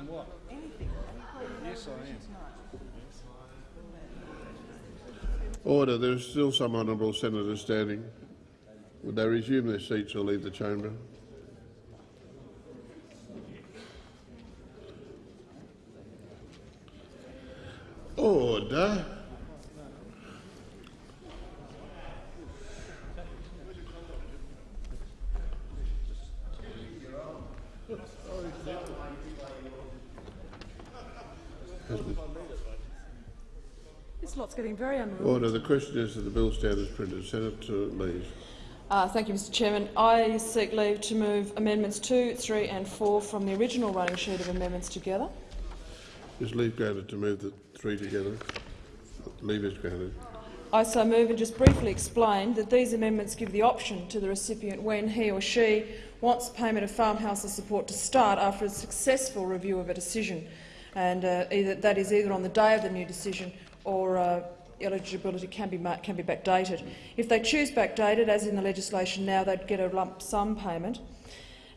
On what? Anything. Yes, I am. Order. There is still some honourable senators standing. Would they resume their seats or leave the chamber? Order. This lot's getting very unruly. Order. The question is that the bill stand as printed. Senator Lees. Uh, thank you, Mr Chairman. I seek leave to move amendments 2, 3 and 4 from the original running sheet of amendments together. Is leave granted to move the three together? Leave is granted. I so move and just briefly explain that these amendments give the option to the recipient when he or she wants payment of farm household support to start after a successful review of a decision, and uh, either, that is either on the day of the new decision or uh, eligibility can be, can be backdated. If they choose backdated, as in the legislation now, they'd get a lump sum payment.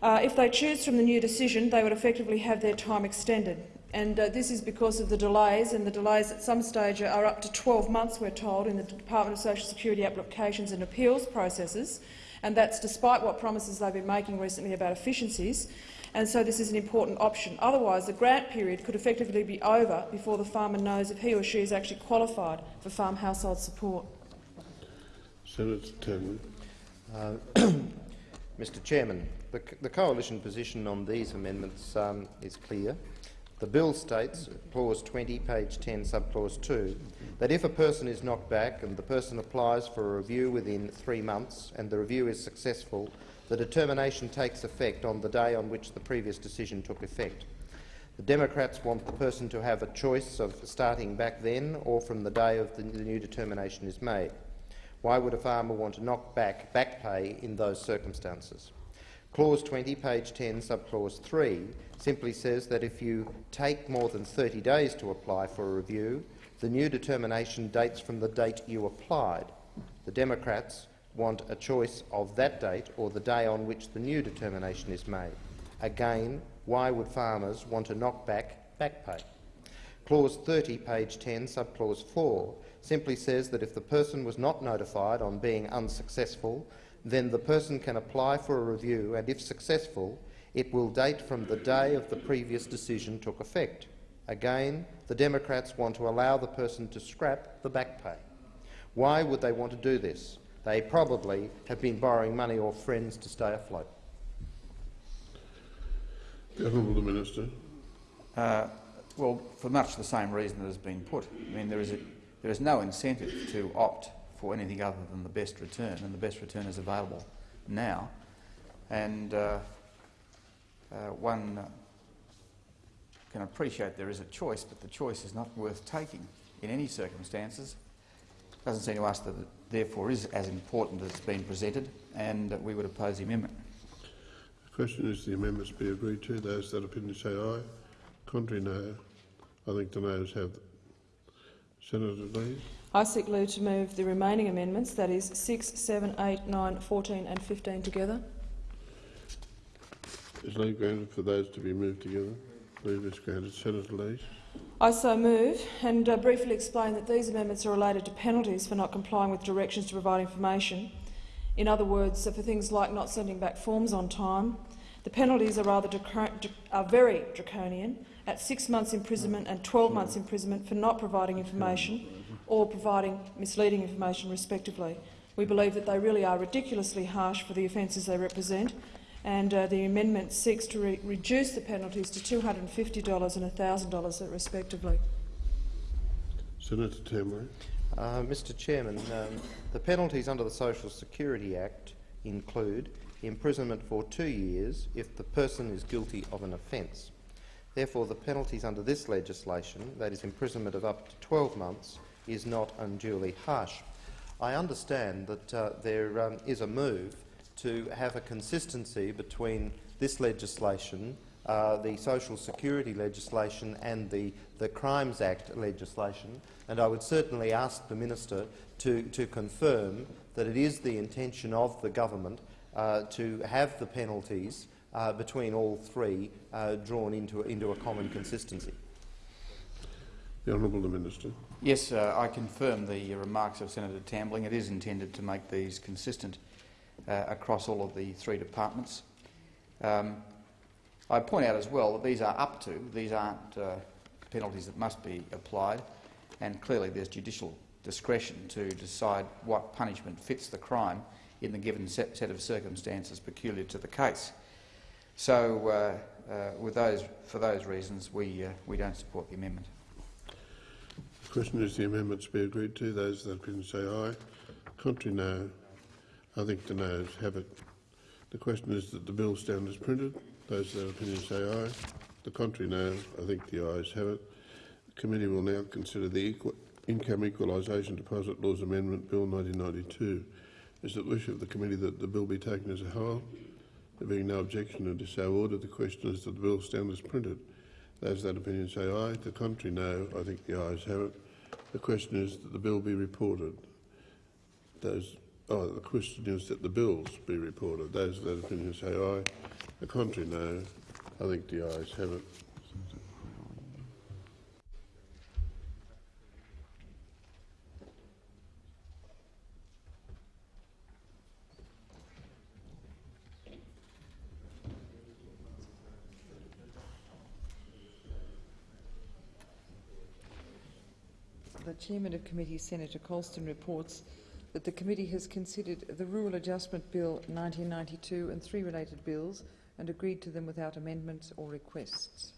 Uh, if they choose from the new decision, they would effectively have their time extended. And uh, this is because of the delays, and the delays at some stage are up to 12 months, we're told, in the Department of Social Security applications and appeals processes, and that's despite what promises they've been making recently about efficiencies. And so this is an important option. Otherwise, the grant period could effectively be over before the farmer knows if he or she is actually qualified for farm household support. Senator Tambling. Uh, Mr Chairman, the, the, coalition position on these amendments um, is clear. The bill states, clause 20, page 10, subclause 2, that if a person is knocked back and the person applies for a review within three months and the review is successful, the determination takes effect on the day on which the previous decision took effect. The Democrats want the person to have a choice of starting back then or from the day of the, new determination is made. Why would a farmer want to knock back back pay in those circumstances? Clause 20, page 10, subclause 3, simply says that if you take more than 30 days to apply for a review, the new determination dates from the date you applied. The Democrats want a choice of that date or the day on which the new determination is made. Again, why would farmers want to knock back back pay? Clause 30, page 10, subclause 4, simply says that if the person was not notified on being unsuccessful, then the person can apply for a review and, if successful, it will date from the day of the previous decision took effect. Again, the Democrats want to allow the person to scrap the back pay. Why would they want to do this? They probably have been borrowing money or friends to stay afloat. The Honourable Minister. Uh, well, for much the same reason that has been put. I mean, there is, a, there is no incentive to opt for anything other than the best return, and the best return is available now. And uh, uh, one can appreciate there is a choice, but the choice is not worth taking in any circumstances. It doesn't seem to us that it therefore is as important as it's been presented, and we would oppose the amendment. The question is the amendments be agreed to. Those that opinion say aye. Contrary, no. I think the noes have. Senator Lees. I seek leave to move the remaining amendments, that is 6, 7, 8, 9, 14 and 15 together. Is leave granted for those to be moved together? Leave is granted. Senator Lees. I so move and uh, briefly explain that these amendments are related to penalties for not complying with directions to provide information. In other words, for things like not sending back forms on time. The penalties are, rather are very draconian, at six months imprisonment and 12 months imprisonment for not providing information or providing misleading information, respectively. We believe that they really are ridiculously harsh for the offences they represent, and uh, the amendment seeks to re reduce the penalties to $250 and $1,000, respectively. Senator Tambling. Uh, Mr Chairman, um, the penalties under the Social Security Act include imprisonment for two years if the person is guilty of an offence. Therefore, the penalties under this legislation, that is imprisonment of up to 12 months, is not unduly harsh. I understand that uh, there um, is a move to have a consistency between this legislation, uh, the Social Security legislation and the, the Crimes Act legislation, and I would certainly ask the minister to, to confirm that it is the intention of the government uh, to have the penalties uh, between all three uh, drawn into, into a common consistency. The Honourable the Minister. Yes, uh, I confirm the remarks of Senator Tambling. It is intended to make these consistent uh, across all of the three departments. Um, I point out as well that these are up to, these aren't uh, penalties that must be applied, and clearly there's judicial discretion to decide what punishment fits the crime in the given set, set of circumstances peculiar to the case. So, uh, uh, with those, for those reasons, we, uh, we don't support the amendment. The question is the amendments be agreed to. Those that opinion say aye. Contrary no. I think the noes have it. The question is that the bill stand as printed. Those that opinion say aye. The contrary no. I think the ayes have it. The committee will now consider the Income Equalisation Deposit Laws Amendment Bill 1992. Is it the wish of the committee that the bill be taken as a whole? There being no objection and so ordered, the question is that the bill stand as printed. Those that opinion say aye. The contrary no. I think the ayes have it. The question is that the bill be reported. Those, oh, the question is that the bills be reported. Those that opinion say aye. The contrary no. I think the ayes have it. The Chairman of Committee, Senator Colston, reports that the committee has considered the Rural Adjustment Bill 1992 and three related bills and agreed to them without amendments or requests.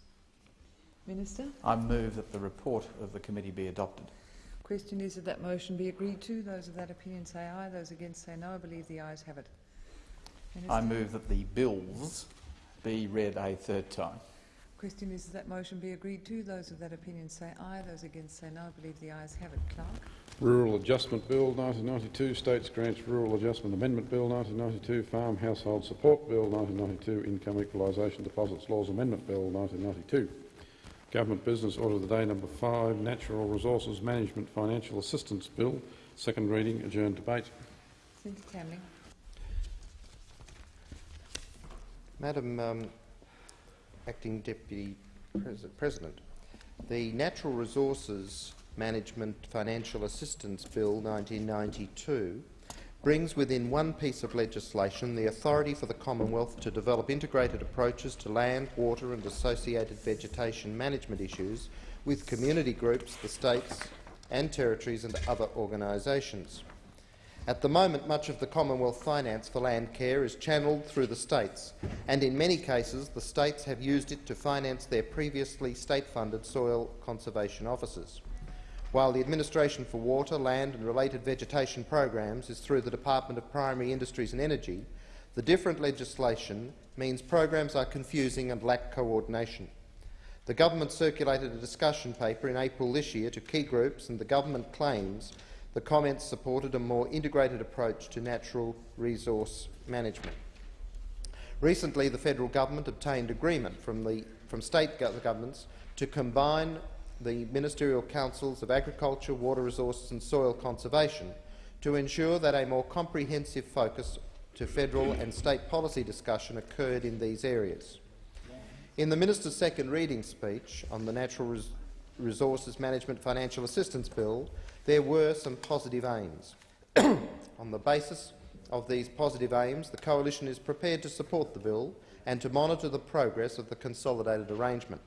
Minister, I move that the report of the committee be adopted. question is that that motion be agreed to. Those of that opinion say aye. Those against say no. I believe the ayes have it. Minister, I move that the bills be read a third time. question is that that motion be agreed to. Those of that opinion say aye. Those against say no. I believe the ayes have it. Clerk. Rural Adjustment Bill 1992, States Grants Rural Adjustment Amendment Bill 1992, Farm Household Support Bill 1992, Income Equalisation Deposits Laws Amendment Bill 1992. Government Business Order of the Day number 5, Natural Resources Management Financial Assistance Bill, second reading, adjourned debate. Senator Tambling. Madam um, Acting Deputy Pres- President, the Natural Resources Management Financial Assistance Bill 1992 brings within one piece of legislation the authority for the Commonwealth to develop integrated approaches to land, water and associated vegetation management issues with community groups, the states and territories and other organisations. At the moment, much of the Commonwealth finance for land care is channelled through the states, and in many cases the states have used it to finance their previously state-funded soil conservation offices. While the Administration for Water, Land and Related Vegetation Programs is through the Department of Primary Industries and Energy, the different legislation means programs are confusing and lack coordination. The government circulated a discussion paper in April this year to key groups and the government claims the comments supported a more integrated approach to natural resource management. Recently, the federal government obtained agreement from, the, from state governments to combine the ministerial councils of agriculture, water resources and soil conservation to ensure that a more comprehensive focus to federal and state policy discussion occurred in these areas. In the minister's second reading speech on the Natural Res Resources Management Financial Assistance Bill, there were some positive aims. on the basis of these positive aims, the Coalition is prepared to support the bill and to monitor the progress of the consolidated arrangement.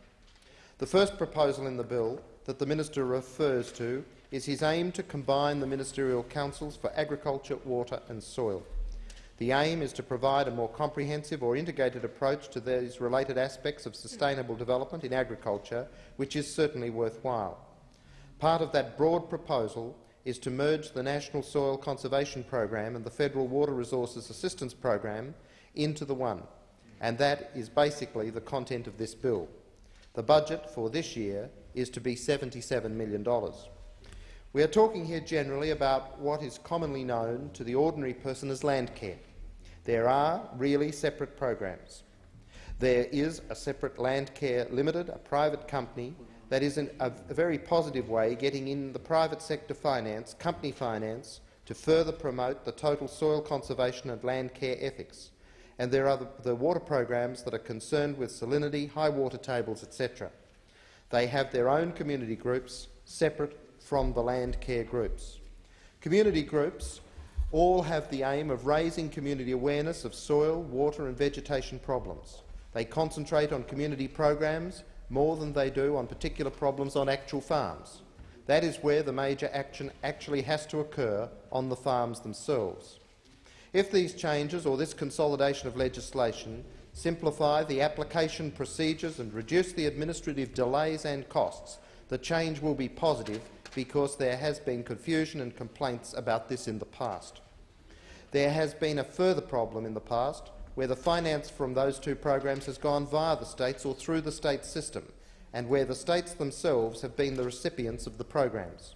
The first proposal in the bill that the minister refers to is his aim to combine the ministerial councils for agriculture, water and soil. The aim is to provide a more comprehensive or integrated approach to these related aspects of sustainable development in agriculture, which is certainly worthwhile. Part of that broad proposal is to merge the National Soil Conservation Program and the Federal Water Resources Assistance Program into the one, and that is basically the content of this bill. The budget for this year is to be $77 million. We are talking here generally about what is commonly known to the ordinary person as land care. There are really separate programs. There is a separate Land Care Limited, a private company that is in a, a very positive way getting in the private sector finance, company finance, to further promote the total soil conservation and land care ethics. And there are the, the water programs that are concerned with salinity, high water tables, etc. They have their own community groups separate from the land care groups. Community groups all have the aim of raising community awareness of soil, water and vegetation problems. They concentrate on community programs more than they do on particular problems on actual farms. That is where the major action actually has to occur on the farms themselves. If these changes or this consolidation of legislation simplify the application procedures and reduce the administrative delays and costs, the change will be positive because there has been confusion and complaints about this in the past. There has been a further problem in the past where the finance from those two programs has gone via the states or through the state system, and where the states themselves have been the recipients of the programs.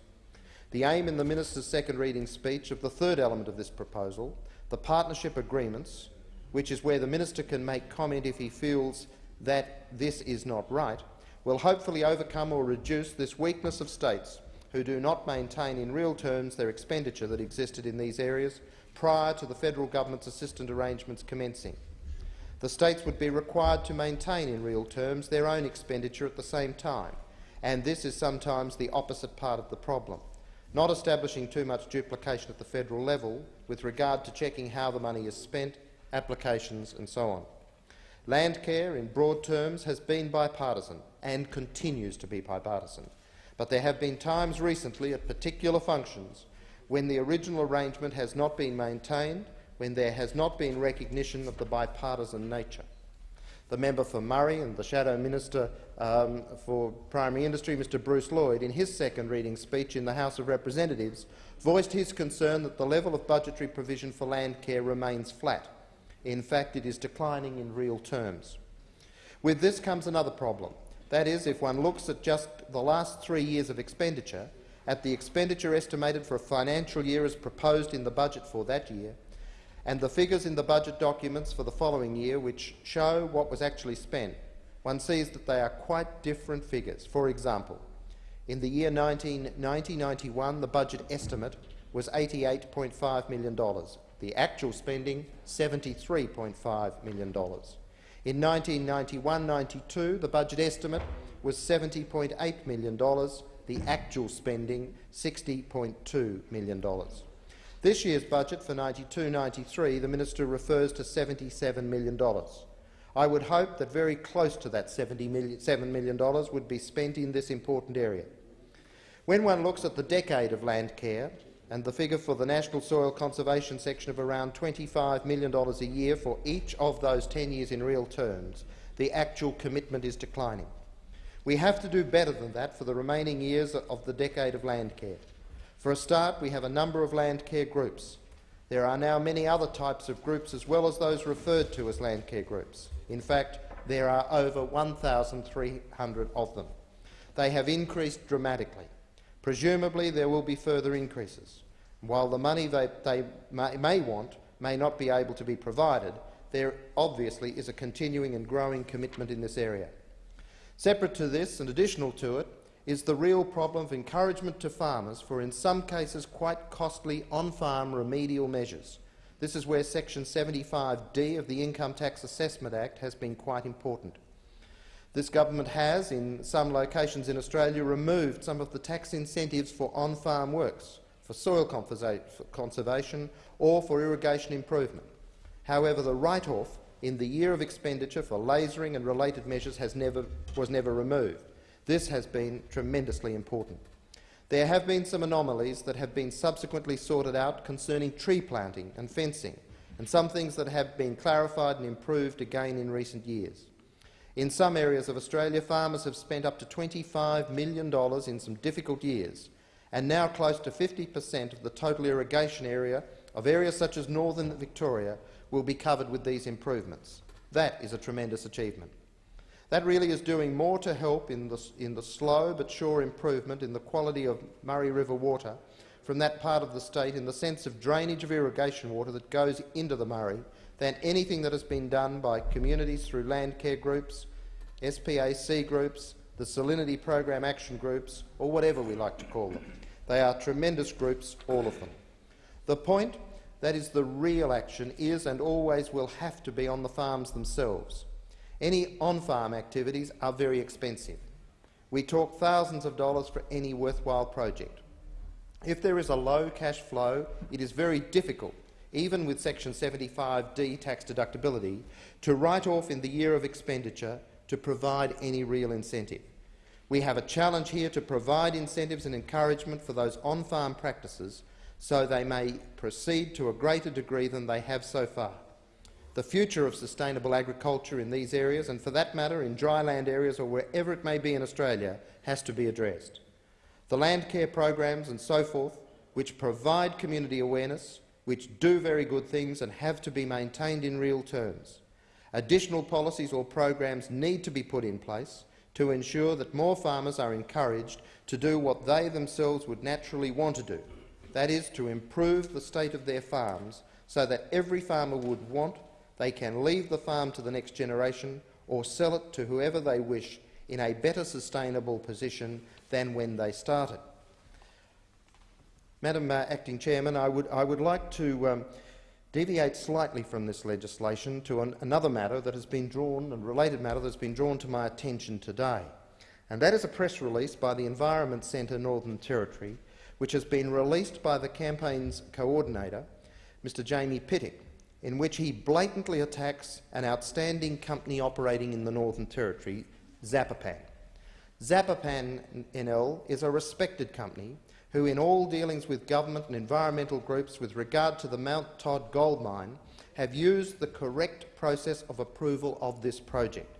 The aim in the minister's second reading speech of the third element of this proposal, the partnership agreements, which is where the minister can make comment if he feels that this is not right, will hopefully overcome or reduce this weakness of states who do not maintain in real terms their expenditure that existed in these areas prior to the federal government's assistant arrangements commencing. The states would be required to maintain in real terms their own expenditure at the same time, and this is sometimes the opposite part of the problem, not establishing too much duplication at the federal level with regard to checking how the money is spent, applications and so on. Land care, in broad terms, has been bipartisan and continues to be bipartisan, but there have been times recently at particular functions when the original arrangement has not been maintained, when there has not been recognition of the bipartisan nature. The member for Murray and the Shadow Minister um, for Primary Industry, Mr Bruce Lloyd, in his second reading speech in the House of Representatives, voiced his concern that the level of budgetary provision for land care remains flat. In fact, it is declining in real terms. With this comes another problem. That is, if one looks at just the last three years of expenditure, at the expenditure estimated for a financial year as proposed in the budget for that year, and the figures in the budget documents for the following year which show what was actually spent, one sees that they are quite different figures. For example, in the year 1990-91, the budget estimate was $88.5 million. The actual spending, $73.5 million. In 1991-92, the budget estimate was $70.8 million the actual spending $60.2 million. This year's budget for 92-93, the minister refers to $77 million. I would hope that very close to that $77 million would be spent in this important area. When one looks at the decade of land care and the figure for the National Soil Conservation section of around $25 million a year for each of those 10 years in real terms, the actual commitment is declining. We have to do better than that for the remaining years of the decade of land care. For a start, we have a number of land care groups. There are now many other types of groups as well as those referred to as land care groups. In fact, there are over 1,300 of them. They have increased dramatically. Presumably there will be further increases. While the money that they may, may want may not be able to be provided, there obviously is a continuing and growing commitment in this area. Separate to this and additional to it is the real problem of encouragement to farmers for, in some cases, quite costly on-farm remedial measures. This is where Section 75D of the Income Tax Assessment Act has been quite important. This government has, in some locations in Australia, removed some of the tax incentives for on-farm works, for soil conservation or for irrigation improvement. However, the write-off in the year of expenditure for lasering and related measures never, was never removed. This has been tremendously important. There have been some anomalies that have been subsequently sorted out concerning tree planting and fencing, and some things that have been clarified and improved again in recent years. In some areas of Australia, farmers have spent up to $25 million in some difficult years, and now close to 50 per cent of the total irrigation area of areas such as northern Victoria will be covered with these improvements. That is a tremendous achievement. That really is doing more to help in the, in the slow but sure improvement in the quality of Murray River water from that part of the state in the sense of drainage of irrigation water that goes into the Murray than anything that has been done by communities through land care groups, SPAC groups, the Salinity Program Action Groups, or whatever we like to call them. They are tremendous groups, all of them. The point that is the real action, is and always will have to be on the farms themselves. Any on-farm activities are very expensive. We talk thousands of dollars for any worthwhile project. If there is a low cash flow, it is very difficult, even with Section 75D tax deductibility, to write off in the year of expenditure to provide any real incentive. We have a challenge here to provide incentives and encouragement for those on-farm practices so they may proceed to a greater degree than they have so far. The future of sustainable agriculture in these areas, and for that matter in dry land areas or wherever it may be in Australia, has to be addressed. The land care programs and so forth, which provide community awareness, which do very good things and have to be maintained in real terms. Additional policies or programs need to be put in place to ensure that more farmers are encouraged to do what they themselves would naturally want to do, that is, to improve the state of their farms so that every farmer would want they can leave the farm to the next generation or sell it to whoever they wish in a better sustainable position than when they started. Madam uh, Acting Chairman, I would, I would like to um, deviate slightly from this legislation to an, another matter that has been drawn, a related matter that has been drawn to my attention today, and that is a press release by the Environment Centre Northern Territory, which has been released by the campaign's coordinator, Mr Jamie Pittock, in which he blatantly attacks an outstanding company operating in the Northern Territory, Zapopan. Zapopan NL is a respected company who, in all dealings with government and environmental groups with regard to the Mount Todd gold mine, have used the correct process of approval of this project.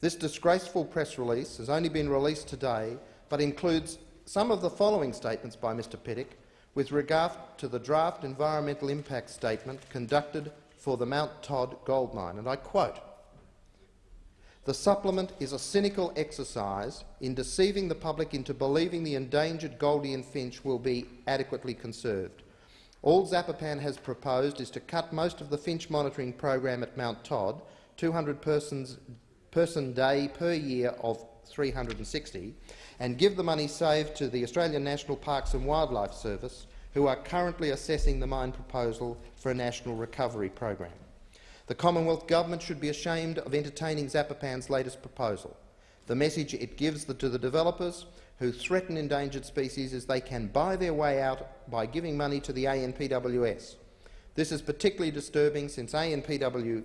This disgraceful press release has only been released today, but includes some of the following statements by Mr Pittock with regard to the draft environmental impact statement conducted for the Mount Todd gold mine, and I quote, the supplement is a cynical exercise in deceiving the public into believing the endangered Gouldian finch will be adequately conserved. All Zapopan has proposed is to cut most of the finch monitoring program at Mount Todd, 200 persons, person day per year of 360, and give the money saved to the Australian National Parks and Wildlife Service, who are currently assessing the mine proposal for a national recovery program. The Commonwealth Government should be ashamed of entertaining Zapopan's latest proposal. The message it gives to the developers who threaten endangered species is they can buy their way out by giving money to the ANPWS. This is particularly disturbing since ANPWS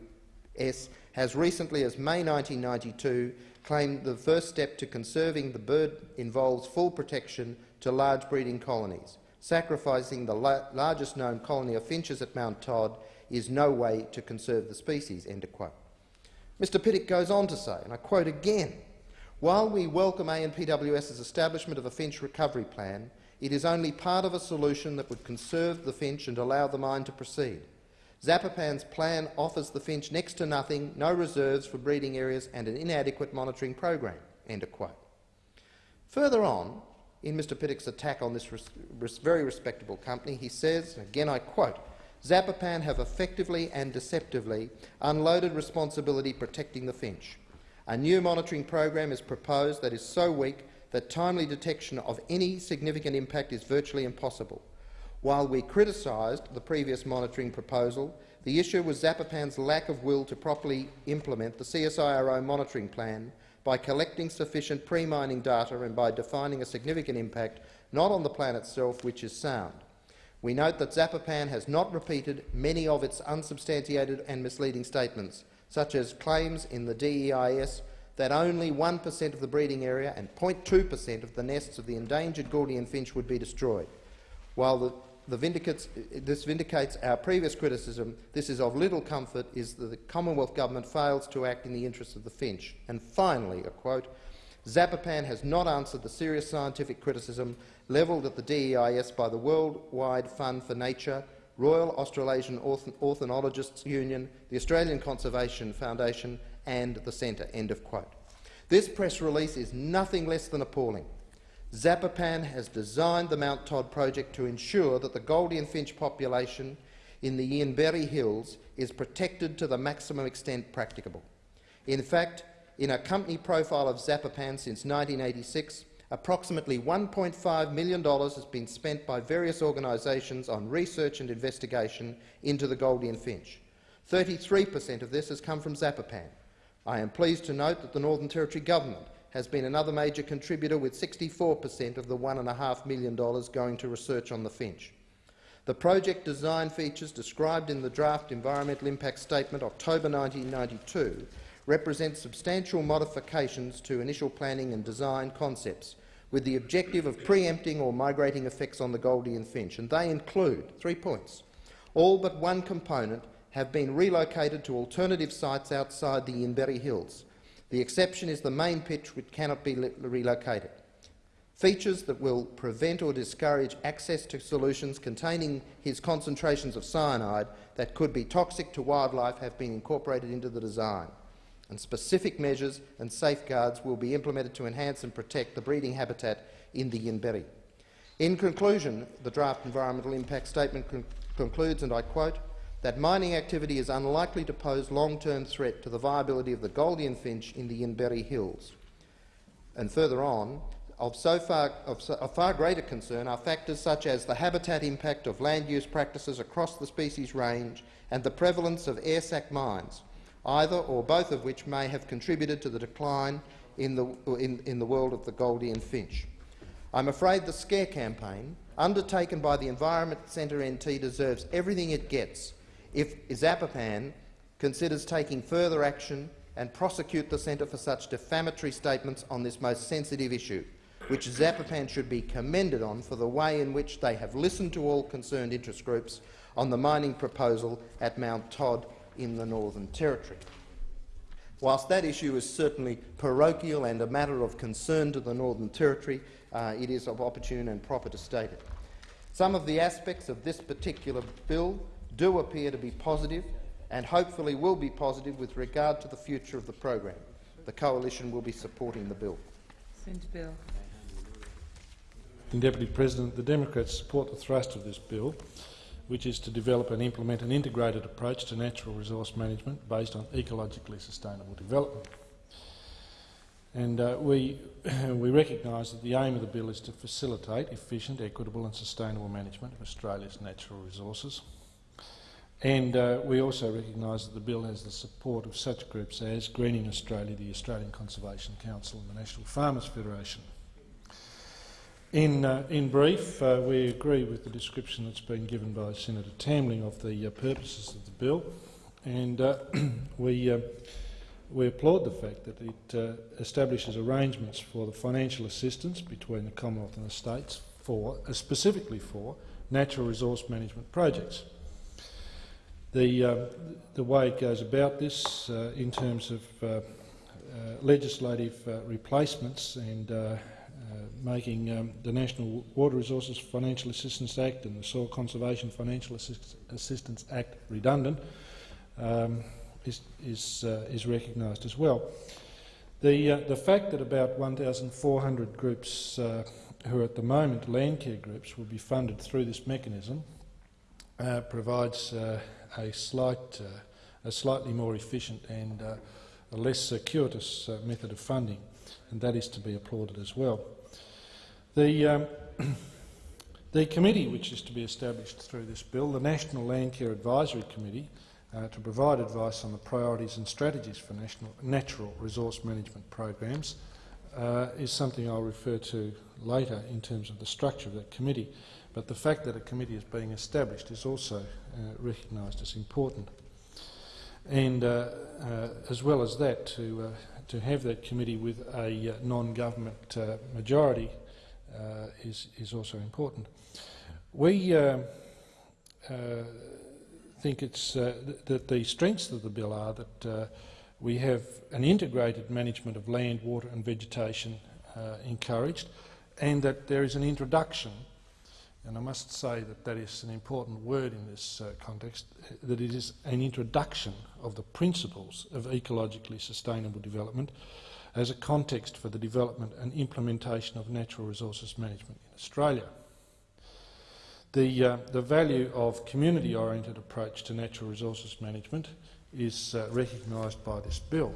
has recently as May 1992 claimed the first step to conserving the bird involves full protection to large breeding colonies. Sacrificing the la largest known colony of finches at Mount Todd is no way to conserve the species." End quote. Mr Pittock goes on to say, and I quote again, while we welcome ANPWS's establishment of a finch recovery plan, it is only part of a solution that would conserve the finch and allow the mine to proceed. Zapopan's plan offers the finch next to nothing, no reserves for breeding areas and an inadequate monitoring program." End of quote. Further on, in Mr Pittock's attack on this res res very respectable company, he says, again I quote, Zapopan have effectively and deceptively unloaded responsibility protecting the finch. A new monitoring program is proposed that is so weak that timely detection of any significant impact is virtually impossible. While we criticised the previous monitoring proposal, the issue was Zapopan's lack of will to properly implement the CSIRO monitoring plan by collecting sufficient pre-mining data and by defining a significant impact not on the plan itself, which is sound. We note that Zapopan has not repeated many of its unsubstantiated and misleading statements, such as claims in the DEIS that only 1 per cent of the breeding area and 0.2 per cent of the nests of the endangered Gouldian finch would be destroyed. While the, this vindicates our previous criticism, this is of little comfort is that the Commonwealth Government fails to act in the interests of the finch. And finally, a quote, Zapopan has not answered the serious scientific criticism levelled at the DEIS by the Worldwide Fund for Nature, Royal Australasian Ornithologists Union, the Australian Conservation Foundation and the Centre." End of quote. This press release is nothing less than appalling. Zapopan has designed the Mount Todd project to ensure that the Gouldian finch population in the Yinberrie Hills is protected to the maximum extent practicable. In fact, in a company profile of Zapopan since 1986, approximately $1.5 million has been spent by various organisations on research and investigation into the Gouldian Finch. 33 per cent of this has come from Zapopan. I am pleased to note that the Northern Territory Government has been another major contributor with 64 per cent of the $1.5 million going to research on the Finch. The project design features described in the draft Environmental Impact Statement October 1992 represent substantial modifications to initial planning and design concepts with the objective of preempting or migrating effects on the Gouldian Finch, and they include three points. All but one component have been relocated to alternative sites outside the Yinberrie Hills. The exception is the main pitch, which cannot be relocated. Features that will prevent or discourage access to solutions containing his concentrations of cyanide that could be toxic to wildlife have been incorporated into the design, and specific measures and safeguards will be implemented to enhance and protect the breeding habitat in the Yinberrie. In conclusion, the draft environmental impact statement con concludes, and I quote, that mining activity is unlikely to pose long-term threat to the viability of the Gouldian Finch in the Yinberrie Hills. And further on, of, so far, of, so, of far greater concern are factors such as the habitat impact of land use practices across the species range and the prevalence of air sac mites, either or both of which may have contributed to the decline in the, in, in the world of the Gouldian Finch. I'm afraid the scare campaign undertaken by the Environment Centre NT deserves everything it gets if Zapopan considers taking further action and prosecute the Centre for such defamatory statements on this most sensitive issue, which Zapopan should be commended on for the way in which they have listened to all concerned interest groups on the mining proposal at Mount Todd in the Northern Territory. Whilst that issue is certainly parochial and a matter of concern to the Northern Territory, uh, it is of opportune and proper to state it. Some of the aspects of this particular bill do appear to be positive and hopefully will be positive with regard to the future of the program. The Coalition will be supporting the bill. Senator Bell. Deputy President, the Democrats support the thrust of this bill, which is to develop and implement an integrated approach to natural resource management based on ecologically sustainable development. And uh, we, we recognise that the aim of the bill is to facilitate efficient, equitable and sustainable management of Australia's natural resources. And uh, we also recognise that the bill has the support of such groups as Greening Australia, the Australian Conservation Council and the National Farmers Federation. In, uh, in brief, uh, we agree with the description that's been given by Senator Tambling of the uh, purposes of the bill, and uh, we, uh, we applaud the fact that it establishes arrangements for the financial assistance between the Commonwealth and the states for, specifically for natural resource management projects. The, uh, the way it goes about this uh, in terms of uh, uh legislative uh, replacements and uh, making um, the National Water Resources Financial Assistance Act and the Soil Conservation Financial Assist Assistance Act redundant um, is, is, is recognised as well. The, the fact that about 1,400 groups who are at the moment land care groups will be funded through this mechanism provides a, slight, uh, a slightly more efficient and uh, a less circuitous uh, method of funding, and that is to be applauded as well. The, um, the committee which is to be established through this bill, the National Land Care Advisory Committee, uh, to provide advice on the priorities and strategies for national, natural resource management programs, uh, is something I'll refer to later in terms of the structure of that committee. But the fact that a committee is being established is also uh, recognised as important. And uh, uh, as well as that, to, uh, to have that committee with a uh, non-government majority is, is also important. We think it's, th that the strengths of the bill are that we have an integrated management of land, water and vegetation encouraged and that there is an introduction and I must say that that is an important word in this uh, context, that it is an introduction of the principles of ecologically sustainable development as a context for the development and implementation of natural resources management in Australia. The, uh, the value of community-oriented approach to natural resources management is uh, recognised by this bill.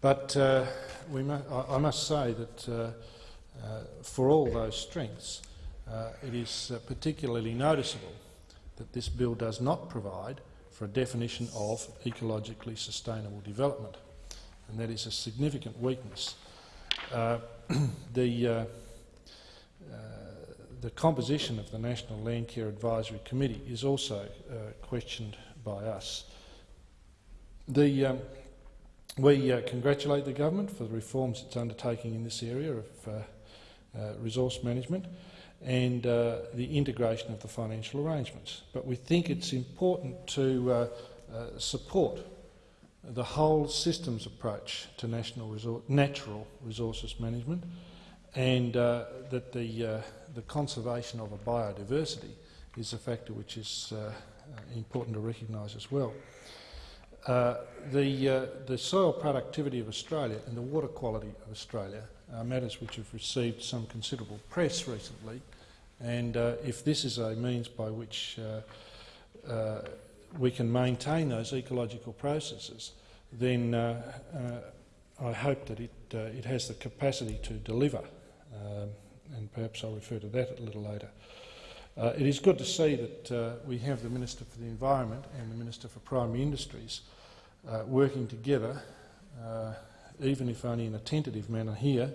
But uh, we mu I, I, must say that uh, uh, for all those strengths, uh, it is uh, particularly noticeable that this bill does not provide for a definition of ecologically sustainable development, and that is a significant weakness. Uh, the, uh, uh, the composition of the National Land Care Advisory Committee is also uh, questioned by us. The, um, we congratulate the government for the reforms it's undertaking in this area of resource management and uh, the integration of the financial arrangements. But we think it's important to uh, uh, support the whole systems approach to national resor natural resources management and uh, that the, uh, the conservation of a biodiversity is a factor which is uh, important to recognise as well. The, the soil productivity of Australia and the water quality of Australia are matters which have received some considerable press recently and uh, if this is a means by which uh, uh, we can maintain those ecological processes, then uh, uh, I hope that it, uh, it has the capacity to deliver, um, and perhaps I'll refer to that a little later. Uh, it is good to see that uh, we have the Minister for the Environment and the Minister for Primary Industries uh, working together, uh, even if only in a tentative manner here,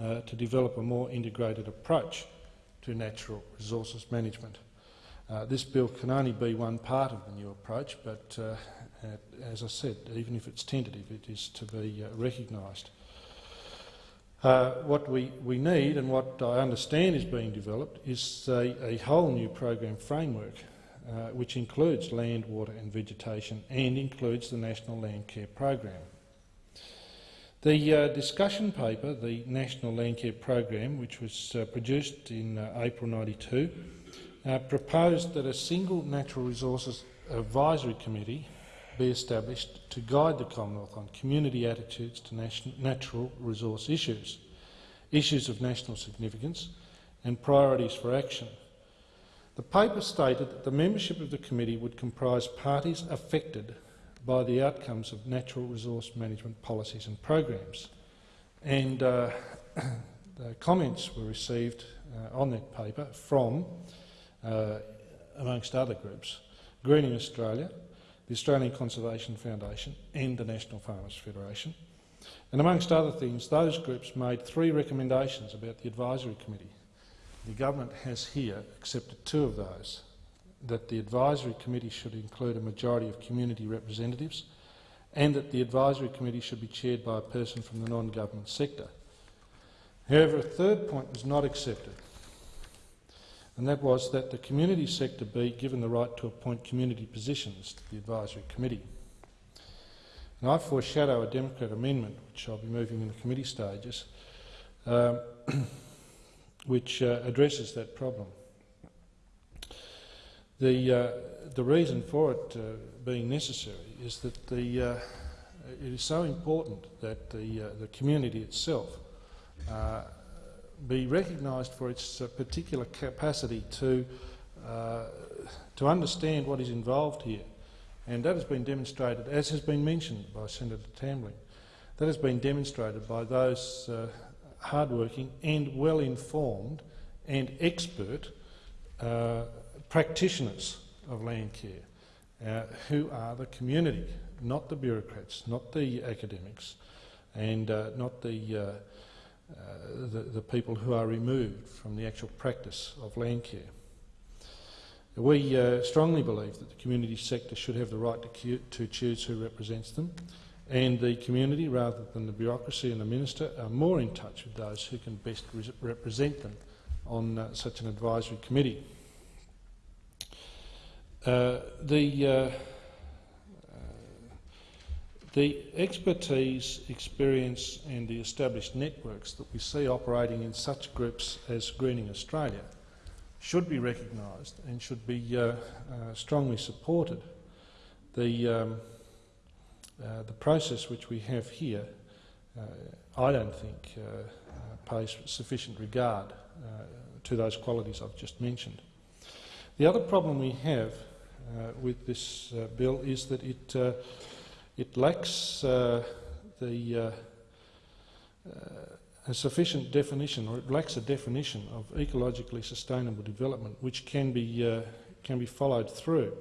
uh, to develop a more integrated approach to natural resources management. Uh, this bill can only be one part of the new approach, but uh, as I said, even if it's tentative, it is to be uh, recognised. Uh, what we, we need and what I understand is being developed is a, a whole new program framework uh, which includes land, water and vegetation and includes the National Land Care Program. The uh, discussion paper, the National Land Care Program, which was uh, produced in uh, April 92, uh, proposed that a single Natural Resources Advisory Committee be established to guide the Commonwealth on community attitudes to natural resource issues, issues of national significance and priorities for action. The paper stated that the membership of the committee would comprise parties affected by the outcomes of natural resource management policies and programs. And uh, the comments were received uh, on that paper from, uh, amongst other groups, Greening Australia, the Australian Conservation Foundation and the National Farmers Federation. And amongst other things, those groups made three recommendations about the Advisory Committee. The government has here accepted two of those that the advisory committee should include a majority of community representatives and that the advisory committee should be chaired by a person from the non-government sector. However, a third point was not accepted, and that was that the community sector be given the right to appoint community positions to the advisory committee. And I foreshadow a Democrat amendment, which I'll be moving in the committee stages, um, which uh, addresses that problem. The, uh, the reason for it uh, being necessary is that the, uh, it is so important that the, uh, the community itself uh, be recognised for its uh, particular capacity to, to understand what is involved here. And that has been demonstrated, as has been mentioned by Senator Tambling, that has been demonstrated by those hardworking and well-informed and expert uh, practitioners of land care, uh, who are the community, not the bureaucrats, not the academics, and uh, not the, uh, uh, the, the people who are removed from the actual practice of land care. We uh, strongly believe that the community sector should have the right to, to choose who represents them, and the community, rather than the bureaucracy and the minister, are more in touch with those who can best re represent them on uh, such an advisory committee. Uh, the, uh, uh, the expertise, experience and the established networks that we see operating in such groups as Greening Australia should be recognised and should be uh, uh, strongly supported. The, um, uh, the process which we have here, I don't think, pays sufficient regard to those qualities I've just mentioned. The other problem we have with this uh, bill is that it, uh, it lacks the a sufficient definition, or it lacks a definition of ecologically sustainable development which can be, uh, can be followed through.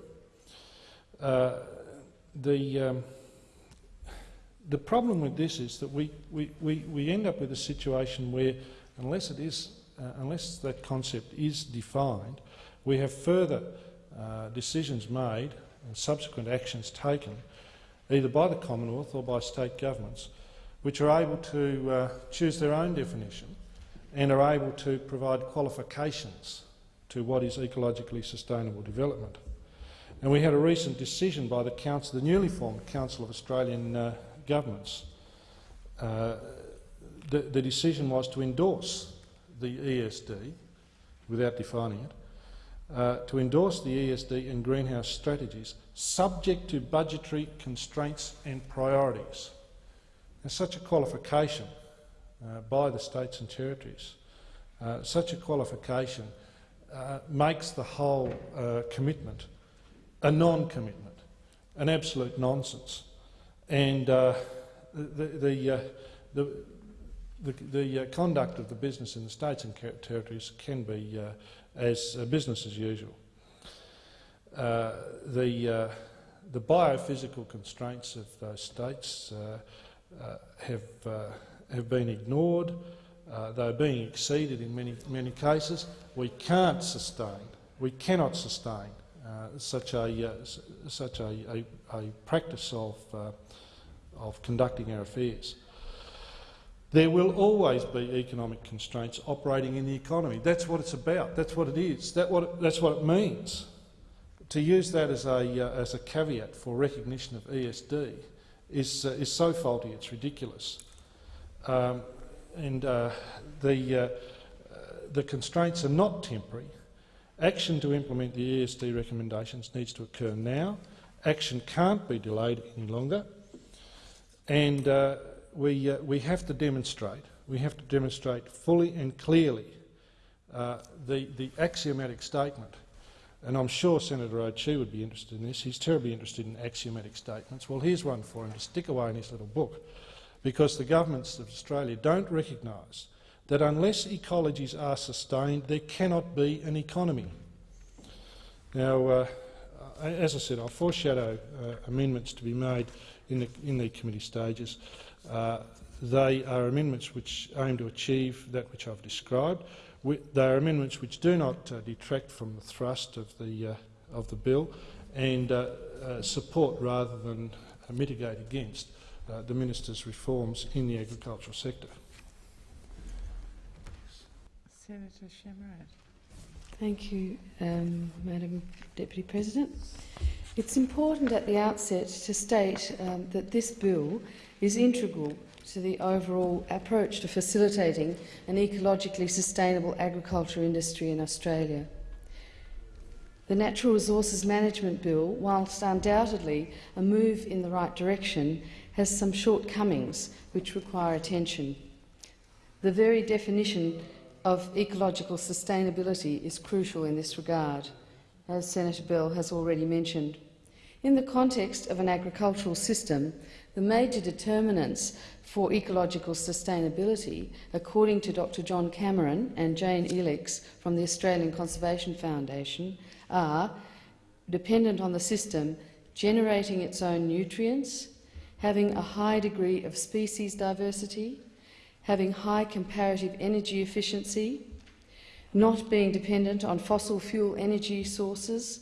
Uh, the, um, the problem with this is that we, we, we, we end up with a situation where, unless it is, uh, unless that concept is defined, we have further uh, decisions made and subsequent actions taken, either by the Commonwealth or by state governments, which are able to uh, choose their own definition and are able to provide qualifications to what is ecologically sustainable development. And we had a recent decision by the, council, the newly formed Council of Australian uh, Governments. Uh, the, the decision was to endorse the ESD, without defining it, uh, to endorse the ESD and greenhouse strategies subject to budgetary constraints and priorities. And such a qualification uh, by the states and territories, uh, such a qualification uh, makes the whole uh, commitment a non-commitment, an absolute nonsense. And uh, the, the, the, the, conduct of the business in the states and territories can be as uh, business as usual. Uh, the, uh, the biophysical constraints of those states uh, uh, have, uh, have been ignored. They're being exceeded in many, many cases. We can't sustain, we cannot sustain such a, such a, a, a, practice of, of conducting our affairs. There will always be economic constraints operating in the economy. That's what it's about. That's what it is. That what it, that's what it means. To use that as a, uh, as a caveat for recognition of ESD is, uh, is so faulty it's ridiculous. Um, and uh, the, the constraints are not temporary. Action to implement the ESD recommendations needs to occur now. Action can't be delayed any longer. And uh, we, uh, we have to demonstrate, we have to demonstrate fully and clearly uh, the, the axiomatic statement. And I'm sure Senator O'Chee would be interested in this. He's terribly interested in axiomatic statements. Well, here's one for him to stick away in his little book. Because the governments of Australia don't recognise that unless ecologies are sustained, there cannot be an economy. Now, uh, as I said, I'll foreshadow uh, amendments to be made in the, in the committee stages. Uh, they are amendments which aim to achieve that which I've described. We, they are amendments which do not uh, detract from the thrust of the, of the bill and support rather than mitigate against the minister's reforms in the agricultural sector. Senator Chamarette. Thank you, um, Madam Deputy President. It's important at the outset to state um, that this bill is integral to the overall approach to facilitating an ecologically sustainable agriculture industry in Australia. The Natural Resources Management Bill, whilst undoubtedly a move in the right direction, has some shortcomings which require attention. The very definition of ecological sustainability is crucial in this regard, as Senator Bell has already mentioned. In the context of an agricultural system, the major determinants for ecological sustainability, according to Dr John Cameron and Jane Elix from the Australian Conservation Foundation, are dependent on the system generating its own nutrients, having a high degree of species diversity, having high comparative energy efficiency, not being dependent on fossil fuel energy sources,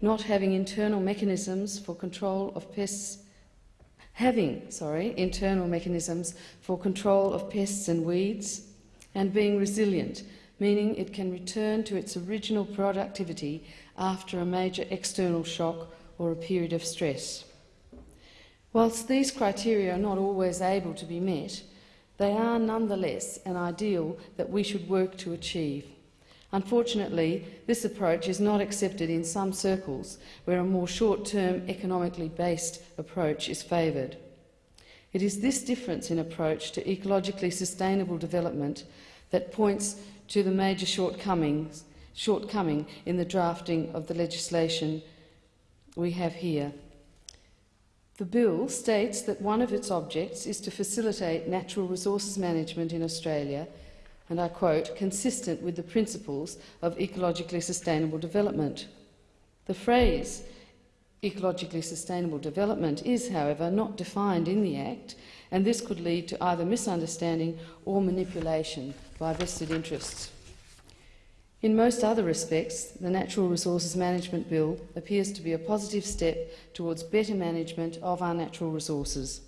not having internal mechanisms for control of pests, having, sorry, internal mechanisms for control of pests and weeds, and being resilient, meaning it can return to its original productivity after a major external shock or a period of stress. Whilst these criteria are not always able to be met, they are nonetheless an ideal that we should work to achieve. Unfortunately, this approach is not accepted in some circles where a more short-term, economically based approach is favoured. It is this difference in approach to ecologically sustainable development that points to the major shortcomings, shortcoming in the drafting of the legislation we have here. The bill states that one of its objects is to facilitate natural resources management in Australia, and I quote, consistent with the principles of ecologically sustainable development. The phrase ecologically sustainable development is, however, not defined in the Act, and this could lead to either misunderstanding or manipulation by vested interests. In most other respects, the Natural Resources Management Bill appears to be a positive step towards better management of our natural resources.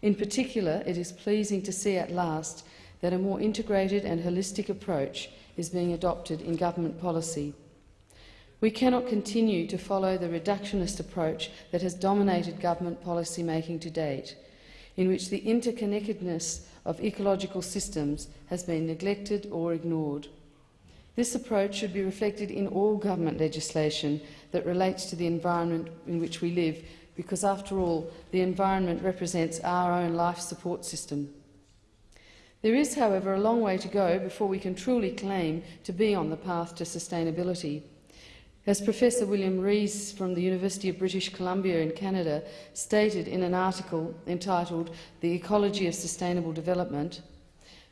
In particular, it is pleasing to see at last that a more integrated and holistic approach is being adopted in government policy. We cannot continue to follow the reductionist approach that has dominated government policy making to date, in which the interconnectedness of ecological systems has been neglected or ignored. This approach should be reflected in all government legislation that relates to the environment in which we live, because after all, the environment represents our own life support system. There is, however, a long way to go before we can truly claim to be on the path to sustainability. As Professor William Rees from the University of British Columbia in Canada stated in an article entitled The Ecology of Sustainable Development,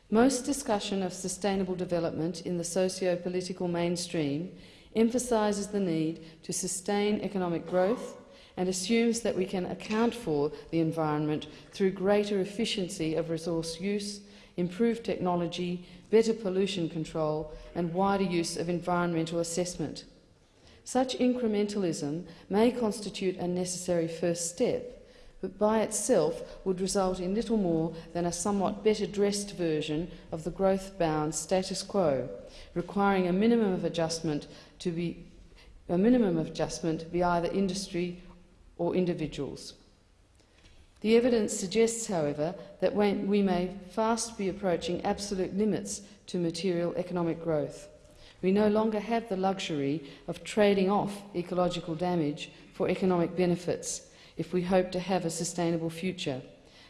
most discussion of sustainable development in the socio-political mainstream emphasises the need to sustain economic growth and assumes that we can account for the environment through greater efficiency of resource use, improved technology, better pollution control and wider use of environmental assessment. Such incrementalism may constitute a necessary first step, but by itself would result in little more than a somewhat better dressed version of the growth bound status quo, requiring a minimum of adjustment to be a minimum of adjustment be either industry or individuals. The evidence suggests, however, that we may fast be approaching absolute limits to material economic growth. We no longer have the luxury of trading off ecological damage for economic benefits if we hope to have a sustainable future.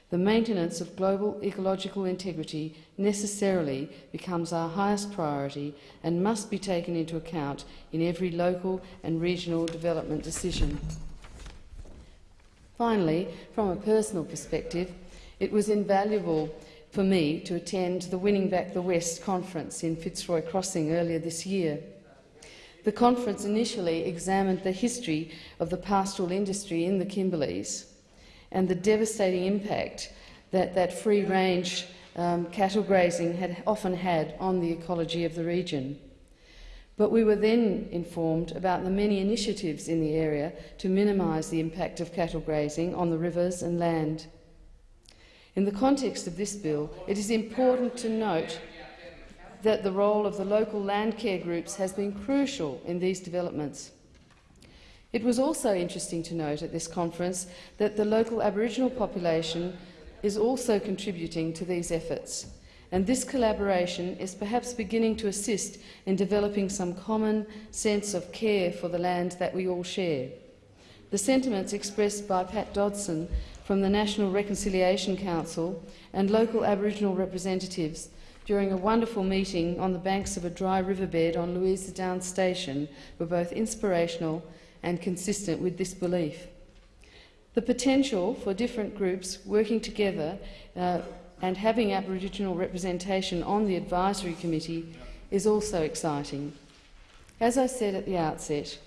The maintenance of global ecological integrity necessarily becomes our highest priority and must be taken into account in every local and regional development decision. Finally, from a personal perspective, it was invaluable for me to attend the Winning Back the West conference in Fitzroy Crossing earlier this year. The conference initially examined the history of the pastoral industry in the Kimberleys and the devastating impact that that free-range um, cattle grazing had often had on the ecology of the region. But we were then informed about the many initiatives in the area to minimise the impact of cattle grazing on the rivers and land. In the context of this bill, it is important to note that the role of the local land care groups has been crucial in these developments. It was also interesting to note at this conference that the local Aboriginal population is also contributing to these efforts, and this collaboration is perhaps beginning to assist in developing some common sense of care for the land that we all share. The sentiments expressed by Pat Dodson from the National Reconciliation Council and local Aboriginal representatives during a wonderful meeting on the banks of a dry riverbed on Louisa Downs Station were both inspirational and consistent with this belief. The potential for different groups working together uh, and having Aboriginal representation on the advisory committee is also exciting. As I said at the outset,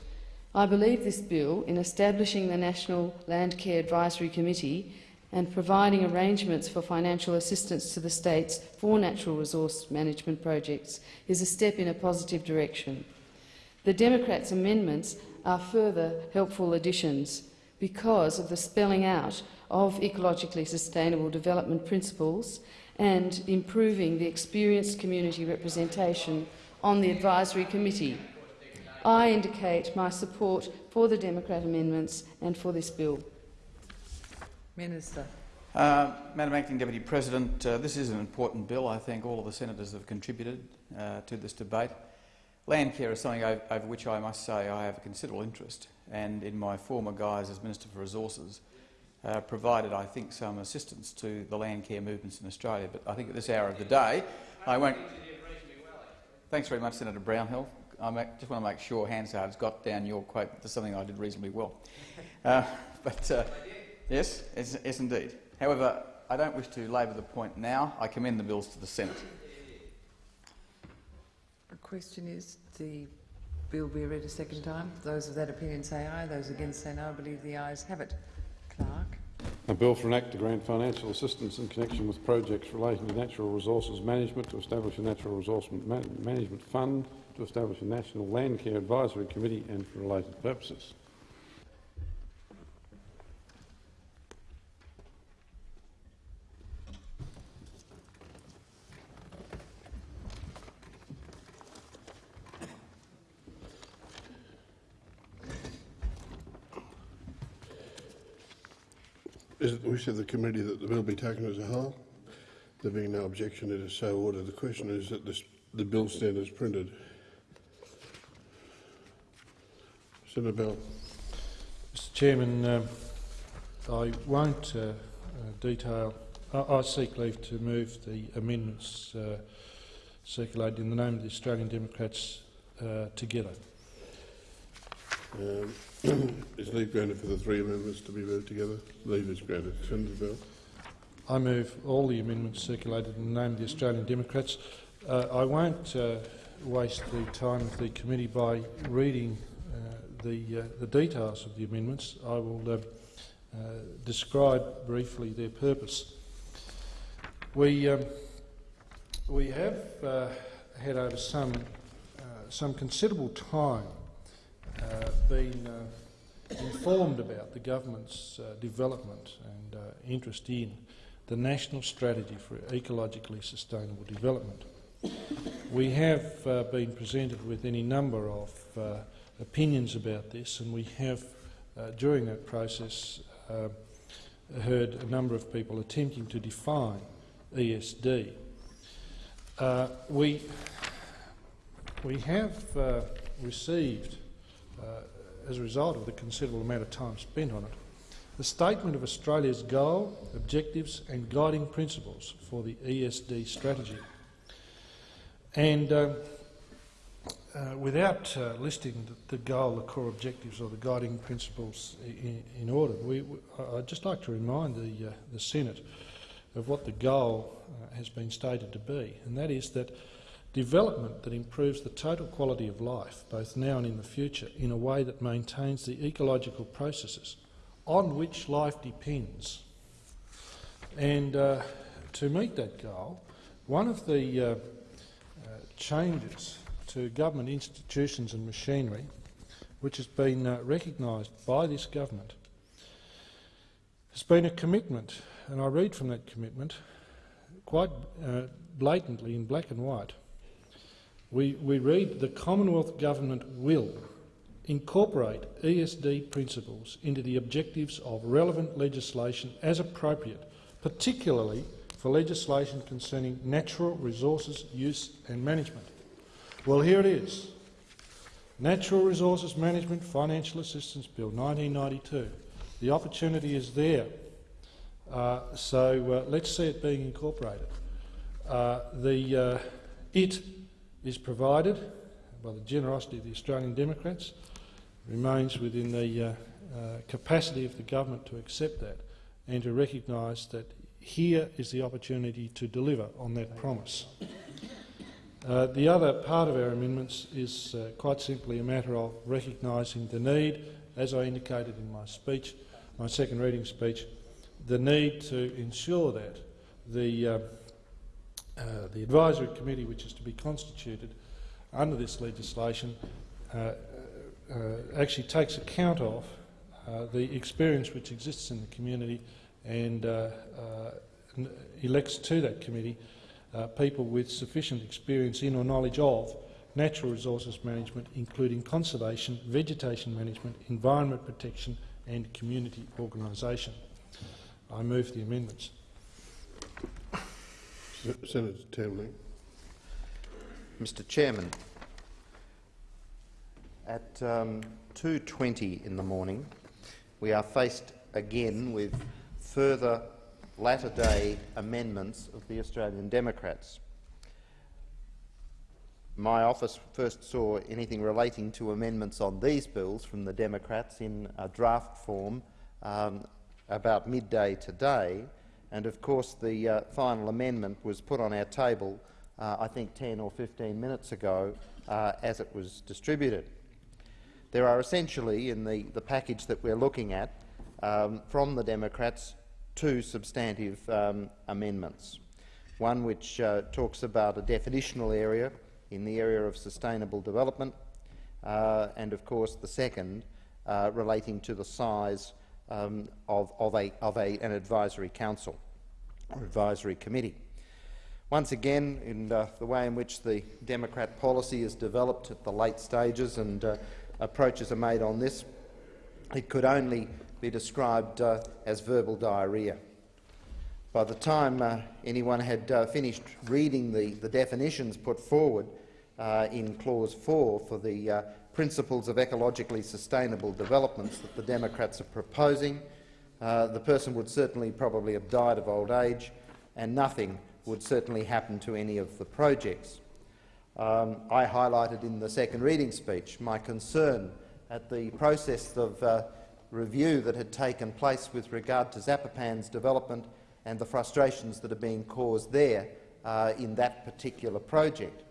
I believe this bill, in establishing the National Land Care Advisory Committee, and providing arrangements for financial assistance to the states for natural resource management projects is a step in a positive direction. The Democrats' amendments are further helpful additions because of the spelling out of ecologically sustainable development principles and improving the experienced community representation on the advisory committee. I indicate my support for the Democrat amendments and for this bill. Minister. Uh, Madam Acting Deputy President, uh, this is an important bill. I think all of the senators have contributed uh, to this debate. Land care is something over, over, which I must say I have a considerable interest, and in my former guise as Minister for Resources, uh, provided, I think, some assistance to the land care movements in Australia. But I think at this hour of the day, I won't. Thanks very much, Senator Brownhill. I just want to make sure Hansard's got down your quote to something I did reasonably well. Uh, but. Yes, yes, yes indeed. However, I don't wish to labour the point now. I commend the bills to the Senate. The question is, the bill be read a second time? Those of that opinion say aye, those against say no. I believe the ayes have it. Clerk. A bill for an act to grant financial assistance in connection with projects relating to natural resources management, to establish a natural resource management fund, to establish a national land care advisory committee and for related purposes. Is it the wish of the committee that the bill be taken as a whole? There being no objection, it is so ordered. The question is that this, the bill stand as printed. Senator Bell. Mr Chairman, um, I won't uh, uh, detail. I, I seek leave to move the amendments uh, circulated in the name of the Australian Democrats uh, together. Um, is leave granted for the three amendments to be moved together? Leave is granted. Senator Bell. I move all the amendments circulated in the name of the Australian Democrats. Uh, I won't uh, waste the time of the committee by reading uh, the, uh, the details of the amendments. I will uh, describe briefly their purpose. We, um, we have uh, had over some, some considerable time been uh, informed about the government's uh, development and uh, interest in the National Strategy for Ecologically Sustainable Development. We have uh, been presented with any number of uh, opinions about this and we have, uh, during that process, uh, heard a number of people attempting to define ESD. Uh, we, we have uh, received, uh, as a result of the considerable amount of time spent on it, the statement of Australia's goal, objectives and guiding principles for the ESD strategy. And um, uh, without uh, listing the, the goal, the core objectives or the guiding principles in, in order, we, we, I'd just like to remind the, uh, the Senate of what the goal uh, has been stated to be, and that is that development that improves the total quality of life, both now and in the future, in a way that maintains the ecological processes on which life depends. And uh, to meet that goal, one of the uh, uh, changes to government institutions and machinery, which has been uh, recognised by this government, has been a commitment, and I read from that commitment quite uh, blatantly in black and white. We, we read the Commonwealth Government will incorporate ESD principles into the objectives of relevant legislation as appropriate, particularly for legislation concerning natural resources use and management. Well, here it is. Natural Resources Management Financial Assistance Bill 1992. The opportunity is there. Uh, so uh, let's see it being incorporated. Uh, the, uh, it is provided by the generosity of the Australian Democrats, remains within the uh, uh, capacity of the government to accept that and to recognise that here is the opportunity to deliver on that promise. Uh, the other part of our amendments is uh, quite simply a matter of recognising the need, as I indicated in my speech, my second reading speech, the need to ensure that the, uh, uh, the advisory committee which is to be constituted under this legislation uh, uh, actually takes account of uh, the experience which exists in the community and uh, uh, elects to that committee uh, people with sufficient experience in or knowledge of natural resources management, including conservation, vegetation management, environment protection and community organisation. I move the amendments. Se- Senator Tambling. Mr Chairman, at um, 2.20 in the morning, we are faced again with further latter-day amendments of the Australian Democrats. My office first saw anything relating to amendments on these bills from the Democrats in a draft form um, about midday today, and of course the uh, final amendment was put on our table, uh, I think 10 or 15 minutes ago, uh, as it was distributed. There are essentially, in the, the package that we're looking at, um, from the Democrats, two substantive um, amendments. One which uh, talks about a definitional area in the area of sustainable development, uh, and of course the second uh, relating to the size um, of, of, a, of a, an advisory council or advisory committee. Once again, in uh, the way in which the Democrat policy is developed at the late stages and uh, approaches are made on this, it could only be described uh, as verbal diarrhoea. By the time uh, anyone had uh, finished reading the, the definitions put forward uh, in Clause 4 for the principles of ecologically sustainable developments that the Democrats are proposing, uh, the person would certainly probably have died of old age and nothing would certainly happen to any of the projects. Um, I highlighted in the second reading speech my concern at the process of uh, review that had taken place with regard to Zapopan's development and the frustrations that are being caused there uh, in that particular project.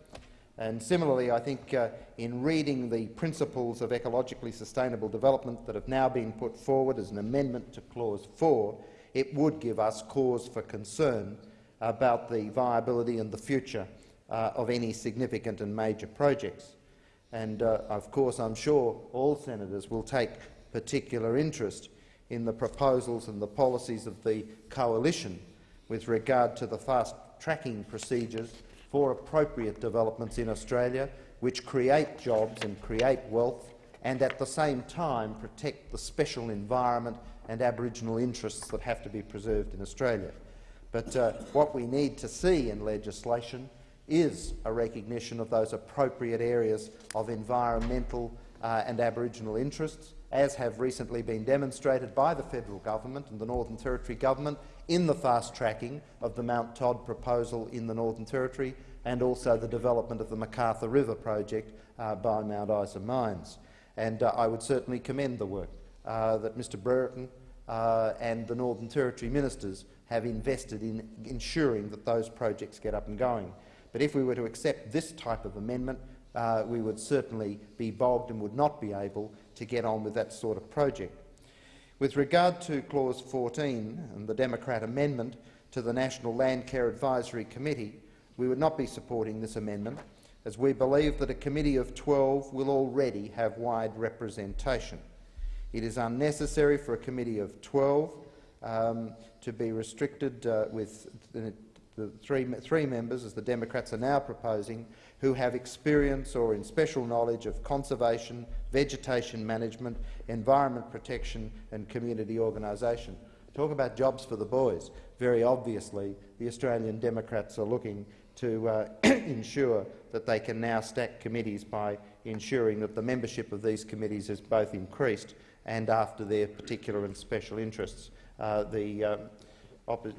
And similarly, I think uh, in reading the principles of ecologically sustainable development that have now been put forward as an amendment to Clause 4, it would give us cause for concern about the viability and the future uh, of any significant and major projects. And uh, of course, I'm sure all senators will take particular interest in the proposals and the policies of the coalition with regard to the fast-tracking procedures for appropriate developments in Australia which create jobs and create wealth and at the same time protect the special environment and Aboriginal interests that have to be preserved in Australia. But uh, what we need to see in legislation is a recognition of those appropriate areas of environmental uh, and Aboriginal interests, as have recently been demonstrated by the federal government and the Northern Territory government in the fast-tracking of the Mount Todd proposal in the Northern Territory and also the development of the McArthur River project uh, by Mount Isa Mines. And uh, I would certainly commend the work uh, that Mr Brereton uh, and the Northern Territory ministers have invested in ensuring that those projects get up and going. But if we were to accept this type of amendment, uh, we would certainly be bogged and would not be able to get on with that sort of project. With regard to Clause 14 and the Democrat amendment to the National Land Care Advisory Committee, we would not be supporting this amendment, as we believe that a committee of 12 will already have wide representation. It is unnecessary for a committee of 12 um, to be restricted uh, with the, the three, three members, as the Democrats are now proposing, who have experience or in special knowledge of conservation, vegetation management, environment protection and community organisation. Talk about jobs for the boys. Very obviously, the Australian Democrats are looking to uh, ensure that they can now stack committees by ensuring that the membership of these committees is both increased and after their particular and special interests. Uh, the, um,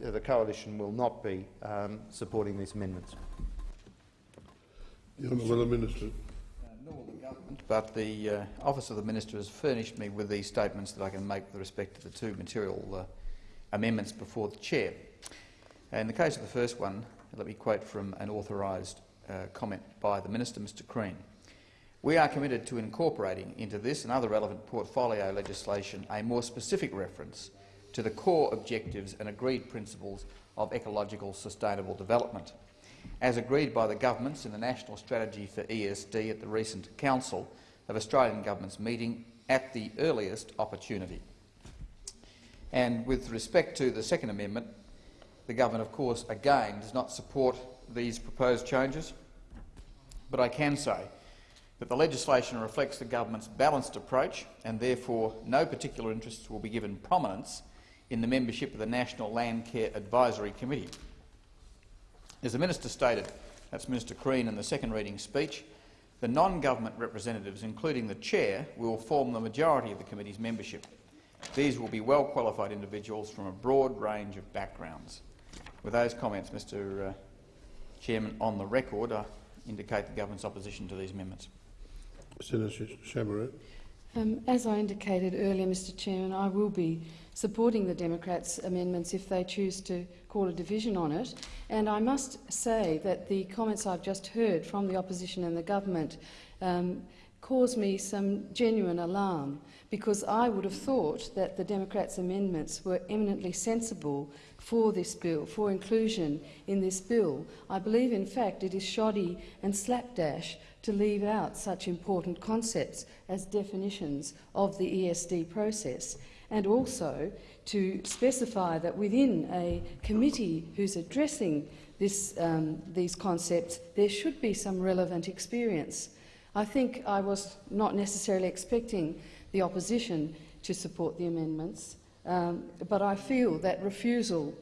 the coalition will not be um, supporting these amendments. The Honourable Minister. But the uh, Office of the Minister has furnished me with these statements that I can make with respect to the two material uh, amendments before the Chair. In the case of the first one, let me quote from an authorised uh, comment by the Minister, Mr Crean. We are committed to incorporating into this and other relevant portfolio legislation a more specific reference to the core objectives and agreed principles of ecological sustainable development. As agreed by the governments in the National Strategy for ESD at the recent Council of Australian Governments meeting at the earliest opportunity. And with respect to the second amendment, the government, of course, again does not support these proposed changes, but I can say that the legislation reflects the government's balanced approach and therefore no particular interests will be given prominence in the membership of the National Land Care Advisory Committee. As the Minister stated, that's Minister Crean in the second reading speech, the non-government representatives, including the chair, will form the majority of the committee's membership. These will be well-qualified individuals from a broad range of backgrounds. With those comments, Mr uh, Chairman, on the record, I indicate the government's opposition to these amendments. Senator Chamarette. Um, as I indicated earlier, Mr Chairman, I will be supporting the Democrats' amendments if they choose to call a division on it. And I must say that the comments I've just heard from the opposition and the government um, cause me some genuine alarm because I would have thought that the Democrats' amendments were eminently sensible for this bill, for inclusion in this bill. I believe, in fact, it is shoddy and slapdash to leave out such important concepts as definitions of the ESD process and also to specify that within a committee who's addressing this, um, these concepts, there should be some relevant experience. I think I was not necessarily expecting the opposition to support the amendments, um, but I feel that refusal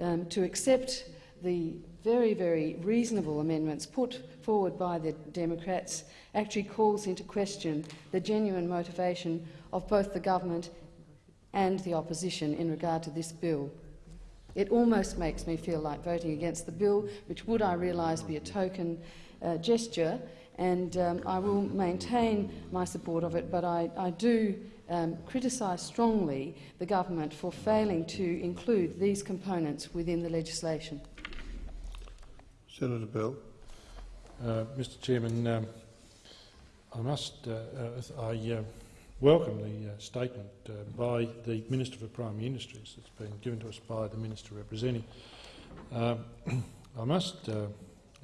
um, to accept the very, very reasonable amendments put forward by the Democrats actually calls into question the genuine motivation of both the government and the opposition in regard to this bill. It almost makes me feel like voting against the bill, which would, I realise, be a token uh, gesture, and um, I will maintain my support of it, but I, I do um, criticise strongly the government for failing to include these components within the legislation. Senator Bell. Uh, Mr Chairman, um, I must, uh, uh, I uh, welcome the uh, statement uh, by the Minister for Primary Industries that's been given to us by the Minister representing. Um, I must uh,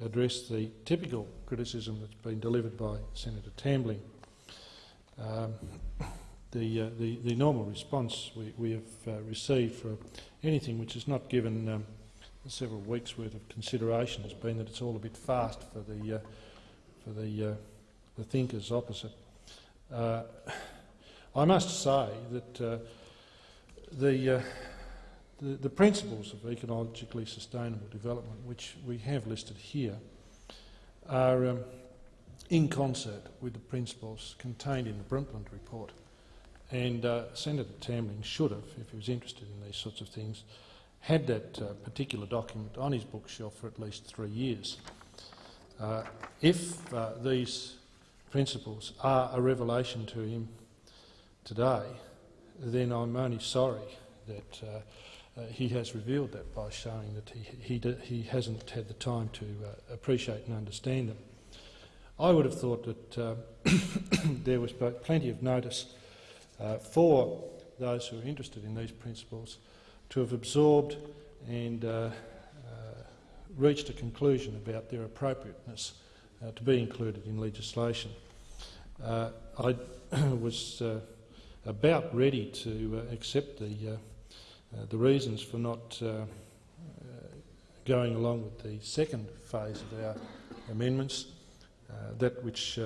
address the typical criticism that's been delivered by Senator Tambling. Um, the, uh, the, the normal response we, we have uh, received for anything which is not given um, several weeks' worth of consideration has been that it's all a bit fast for the, uh, for the, the thinkers opposite. I must say that uh, the, uh, the, the principles of ecologically sustainable development, which we have listed here, are um, in concert with the principles contained in the Brundtland report. And uh, Senator Tambling should have, if he was interested in these sorts of things, had that uh, particular document on his bookshelf for at least three years. Uh, if uh, these principles are a revelation to him today, then I'm only sorry that uh, uh, he has revealed that by showing that he, he, he hasn't had the time to uh, appreciate and understand them. I would have thought that uh, there was plenty of notice uh, for those who are interested in these principles to have absorbed and uh, reached a conclusion about their appropriateness to be included in legislation. I was about ready to accept the, the reasons for not going along with the second phase of our amendments, that which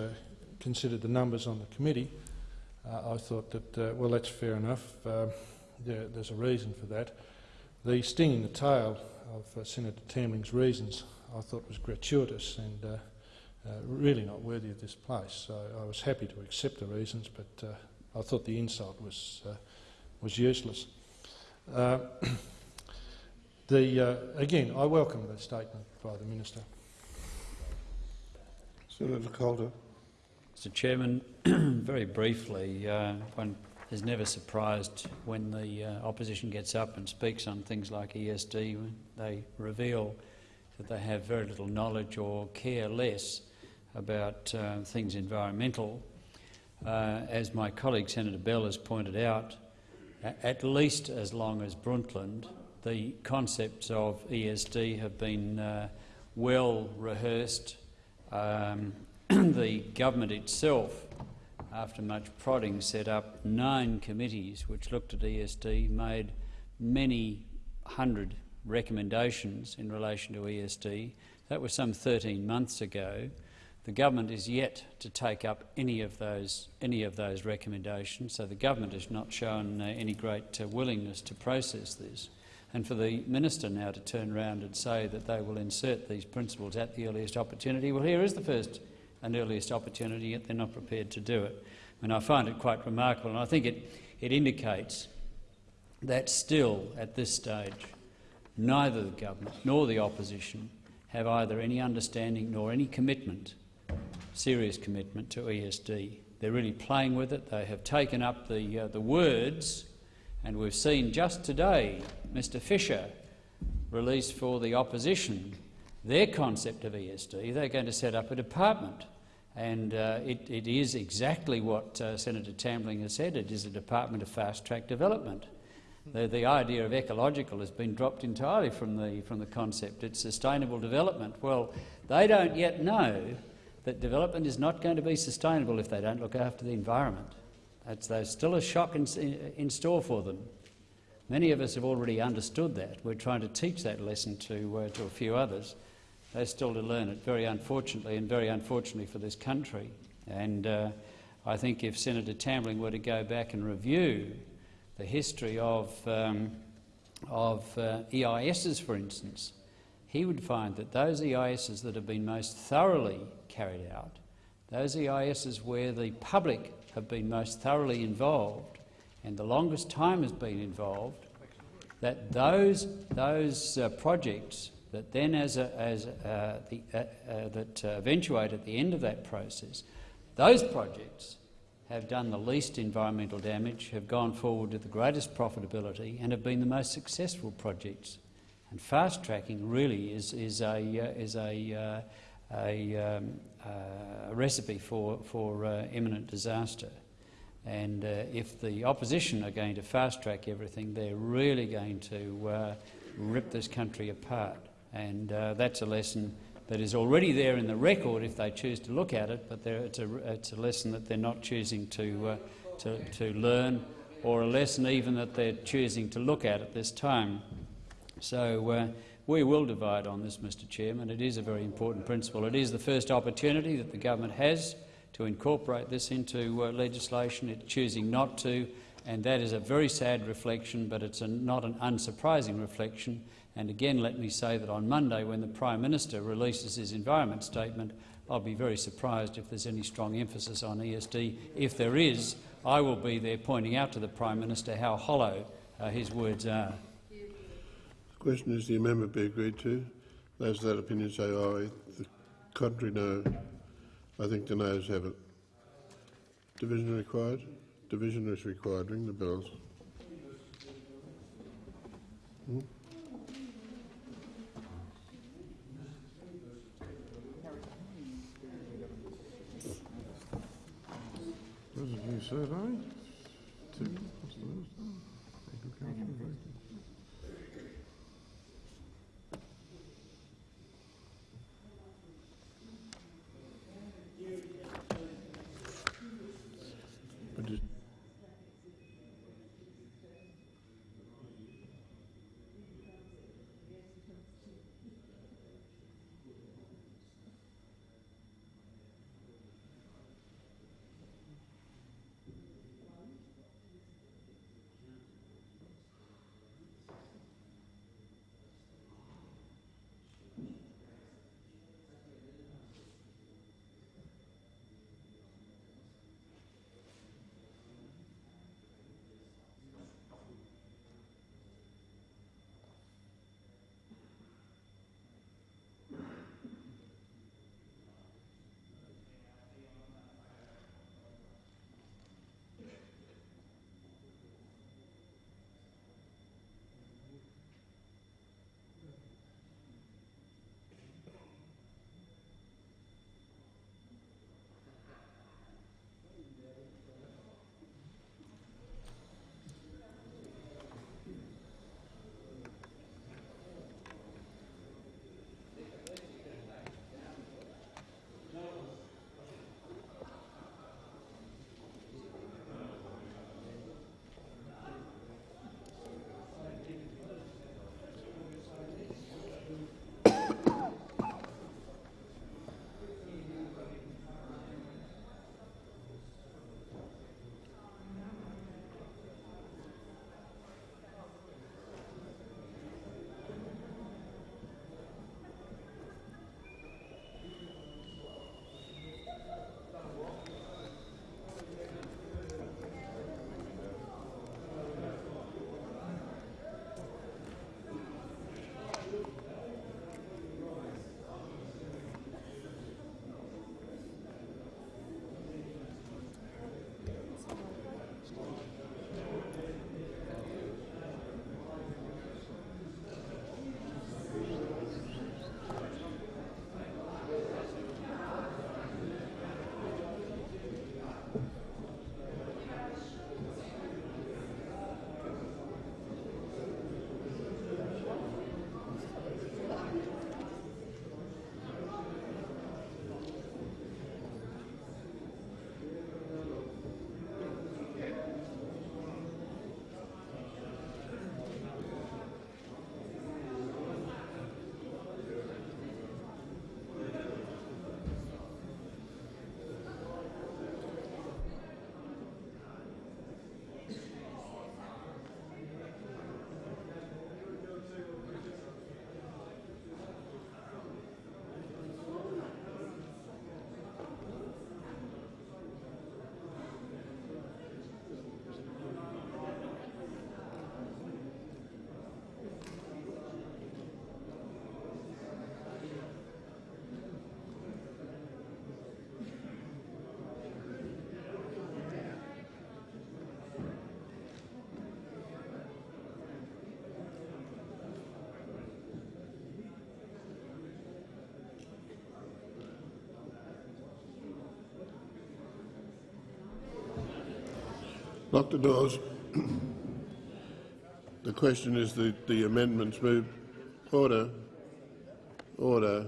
considered the numbers on the committee, uh, I thought that, uh, well, that's fair enough. Uh, there, there's a reason for that. The sting in the tail of uh, Senator Tambling's reasons I thought was gratuitous and uh, uh, really not worthy of this place. So I was happy to accept the reasons, but I thought the insult was, was useless. the, again, I welcome the statement by the Minister. Senator Coulter. Mr Chairman, very briefly, uh, one is never surprised when the uh, opposition gets up and speaks on things like ESD. They reveal that they have very little knowledge or care less about uh, things environmental. Uh, as my colleague Senator Bell has pointed out, at least as long as Brundtland, the concepts of ESD have been uh, well rehearsed um, the government itself, after much prodding, set up nine committees which looked at ESD, made many hundred recommendations in relation to ESD. That was some 13 months ago. The government is yet to take up any of those any of those recommendations, so the government has not shown uh, any great uh, willingness to process this. And for the minister now to turn around and say that they will insert these principles at the earliest opportunity, well, here is the first an earliest opportunity, yet they're not prepared to do it. And I find it quite remarkable, and I think it, it indicates that still, at this stage, neither the government nor the opposition have either any understanding nor any commitment, serious commitment to ESD. They're really playing with it. They have taken up the, uh, the words, and we've seen just today Mr Fischer release for the opposition their concept of ESD. They're going to set up a department. And uh, it, it is exactly what uh, Senator Tambling has said. It is a department of fast-track development. The, the idea of ecological has been dropped entirely from the, from the concept. It's sustainable development. Well, they don't yet know that development is not going to be sustainable if they don't look after the environment. That's, there's still a shock in, in store for them. Many of us have already understood that. We're trying to teach that lesson to, uh, to a few others. They're still to learn it, very unfortunately, and very unfortunately for this country. And uh, I think if Senator Tambling were to go back and review the history of, um, of uh, EISs, for instance, he would find that those EISs that have been most thoroughly carried out, those EISs where the public have been most thoroughly involved and the longest time has been involved, that those, those uh, projects that then, as, a, as uh, the, uh, uh that uh, eventuate at the end of that process, those projects have done the least environmental damage, have gone forward with the greatest profitability and have been the most successful projects. And fast tracking really is, is a, uh, is a, a, um, a, recipe for, for uh, imminent disaster. And uh, if the opposition are going to fast track everything, they're really going to uh, rip this country apart. And that's a lesson that is already there in the record if they choose to look at it, but it's a, it's a lesson that they're not choosing to, uh, to, to learn or a lesson even that they're choosing to look at at this time. So uh, we will divide on this, Mr Chairman. It is a very important principle. It is the first opportunity that the government has to incorporate this into uh, legislation. It's choosing not to, and that is a very sad reflection, but it's a, not an unsurprising reflection and again, let me say that on Monday, when the Prime Minister releases his environment statement, I'll be very surprised if there's any strong emphasis on ESD. If there is, I will be there pointing out to the Prime Minister how hollow uh, his words are. Question is the amendment be agreed to. Those that opinion say aye. The contrary no. I think the noes have it. Division required? Division is required. Ring the bells. Hmm? Residue. Two. Lock the doors. The question is that the amendments moved. Order. Order.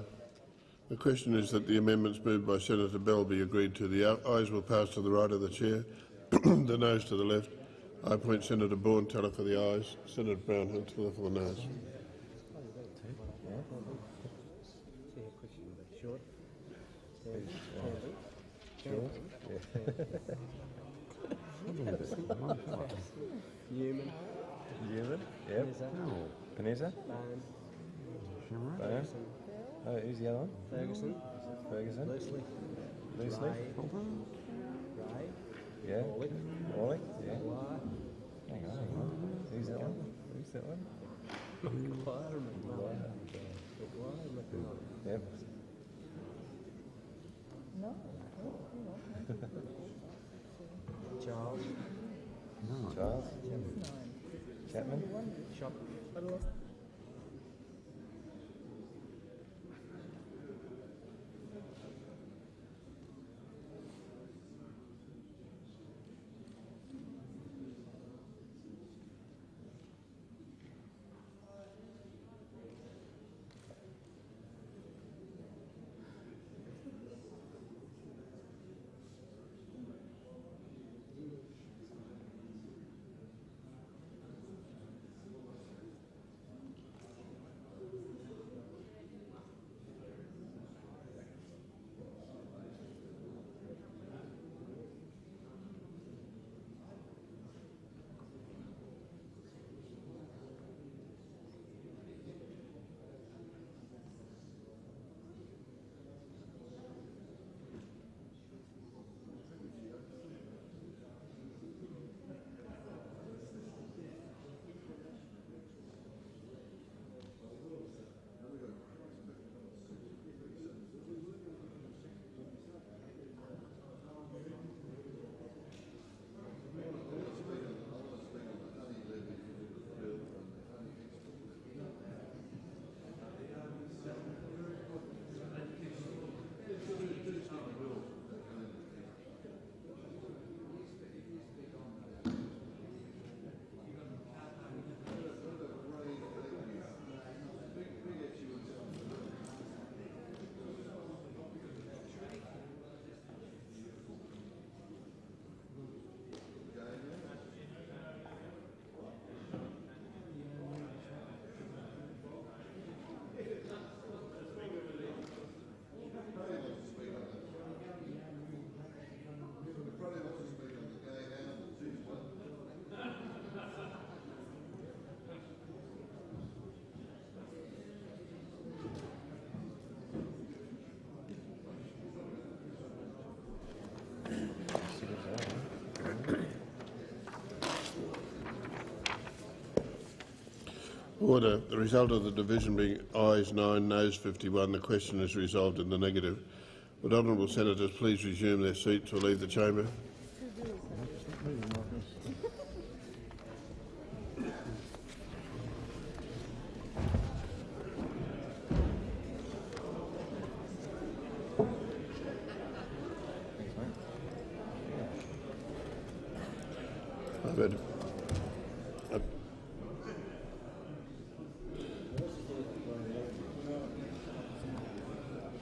The question is that the amendments moved by Senator Bell be agreed to. The ayes will pass to the right of the chair, the noes to the left. I appoint Senator Bourne teller for the ayes, Senator Brownhill teller for the noes. Newman. Newman. Yep. Panetta. Bone. Oh, uh, who's the other one? Ferguson. Ferguson. Loosley. Loosley. Ray. Yeah. Wally. Wally. Yeah. Hang on, hang on. Who's that one? Who's that one? Yep. Charles. Charles. Chapman. Order. The result of the division being ayes 9, noes 51. The question is resolved in the negative. Would honourable senators please resume their seats or leave the chamber? I've had- I've-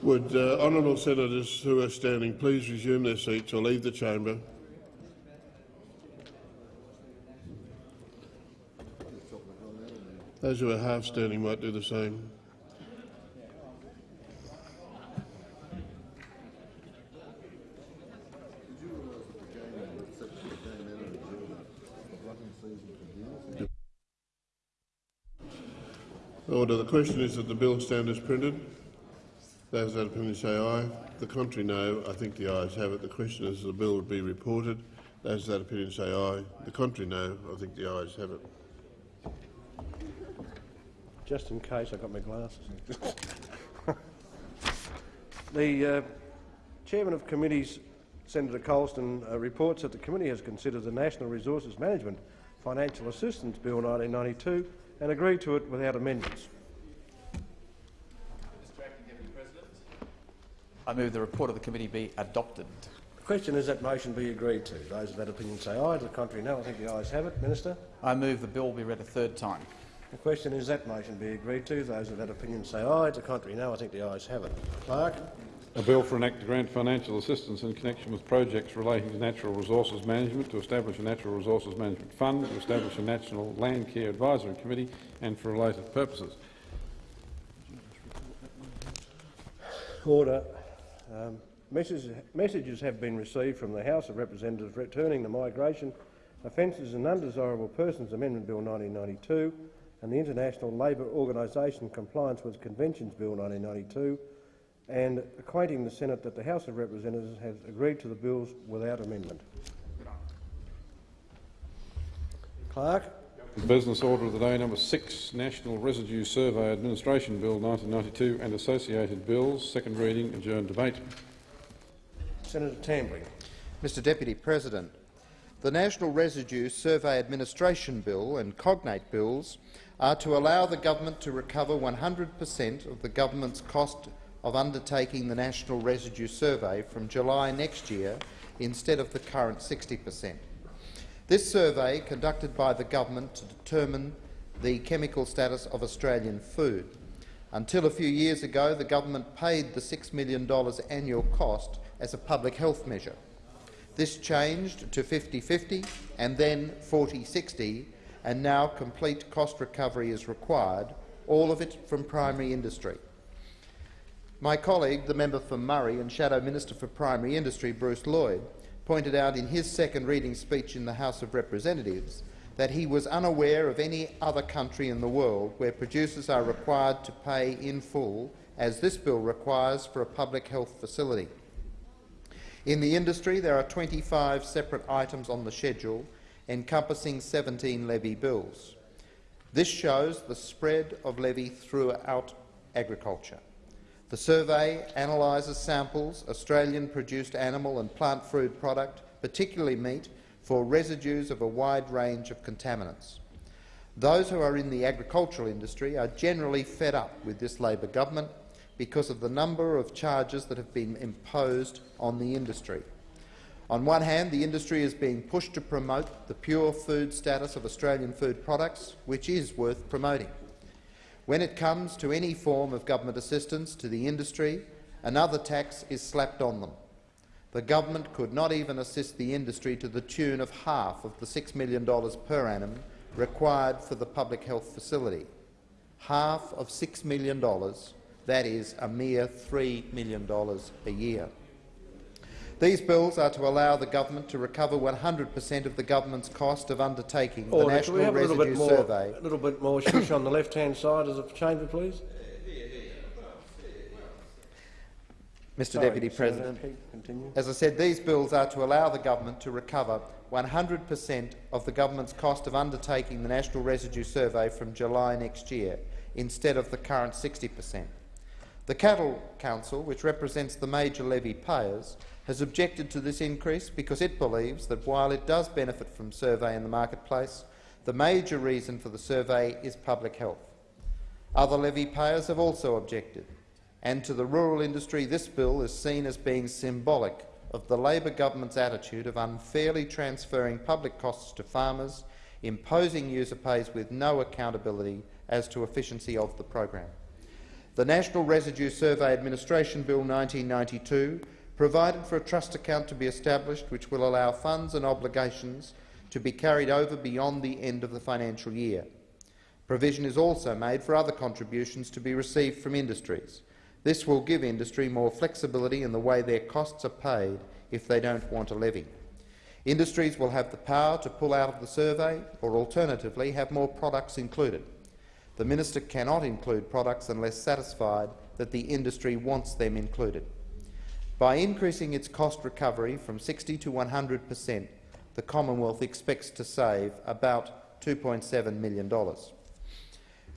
Would uh, honourable senators who are standing please resume their seats or leave the chamber? Those who are half standing might do the same. Order. The question is that the bill stand as printed. Those that opinion say aye. The contrary, no. I think the ayes have it. The question is the bill would be reported. Those that opinion say aye. The contrary, no. I think the ayes have it. Just in case, I've got my glasses. the uh, chairman of committees, Senator Colston, uh, reports that the committee has considered the Natural Resources Management Financial Assistance Bill 1992 and agreed to it without amendments. I move the report of the committee be adopted. The question is that motion be agreed to. Those of that opinion say aye. To the contrary, no. I think the ayes have it. Minister? I move the bill be read a third time. The question is that motion be agreed to. Those of that opinion say aye. To the contrary, no. I think the ayes have it. Clerk? A bill for an act to grant financial assistance in connection with projects relating to natural resources management, to establish a natural resources management fund, to establish a national land care advisory committee and for related purposes. Order. Um, messages, have been received from the House of Representatives returning the Migration Offences and Undesirable Persons Amendment Bill 1992 and the International Labour Organisation Compliance with Conventions Bill 1992 and acquainting the Senate that the House of Representatives has agreed to the bills without amendment. Clerk? Business order of the day number six, National Residue Survey Administration Bill 1992 and associated bills, second reading, adjourned debate. Senator Tambling. Mr Deputy President, the National Residue Survey Administration Bill and cognate bills are to allow the government to recover 100 per cent of the government's cost of undertaking the National Residue Survey from July next year instead of the current 60 per cent. This survey, conducted by the government to determine the chemical status of Australian food. Until a few years ago, the government paid the $6 million annual cost as a public health measure. This changed to 50-50 and then 40-60, and now complete cost recovery is required, all of it from primary industry. My colleague, the member for Murray and Shadow Minister for Primary Industry, Bruce Lloyd, pointed out in his second reading speech in the House of Representatives that he was unaware of any other country in the world where producers are required to pay in full, as this bill requires for a public health facility. In the industry, there are 25 separate items on the schedule, encompassing 17 levy bills. This shows the spread of levy throughout agriculture. The survey analyses samples, of Australian-produced animal and plant food product, particularly meat, for residues of a wide range of contaminants. Those who are in the agricultural industry are generally fed up with this Labor government because of the number of charges that have been imposed on the industry. On one hand, the industry is being pushed to promote the pure food status of Australian food products, which is worth promoting. When it comes to any form of government assistance to the industry, another tax is slapped on them. The government could not even assist the industry to the tune of half of the $6 million per annum required for the public health facility. Half of $6 million, that is a mere $3 million a year. These bills are to allow the government to recover 100 per cent of the government's cost of undertaking Order. the National we have a little Residue bit more, Survey. A little bit more shush on the left-hand side of the chamber, please. Mr Sorry, Deputy President, Continue. as I said, these bills are to allow the government to recover 100 per cent of the government's cost of undertaking the National Residue Survey from July next year, instead of the current 60 per cent. The Cattle Council, which represents the major levy payers, has objected to this increase because it believes that while it does benefit from survey in the marketplace, the major reason for the survey is public health. Other levy payers have also objected, and to the rural industry this bill is seen as being symbolic of the Labor government's attitude of unfairly transferring public costs to farmers, imposing user pays with no accountability as to efficiency of the program. The National Residue Survey Administration Bill 1992 provided for a trust account to be established which will allow funds and obligations to be carried over beyond the end of the financial year. Provision is also made for other contributions to be received from industries. This will give industry more flexibility in the way their costs are paid if they don't want a levy. Industries will have the power to pull out of the survey or alternatively have more products included. The minister cannot include products unless satisfied that the industry wants them included. By increasing its cost recovery from 60 to 100 per cent, the Commonwealth expects to save about $2.7 million.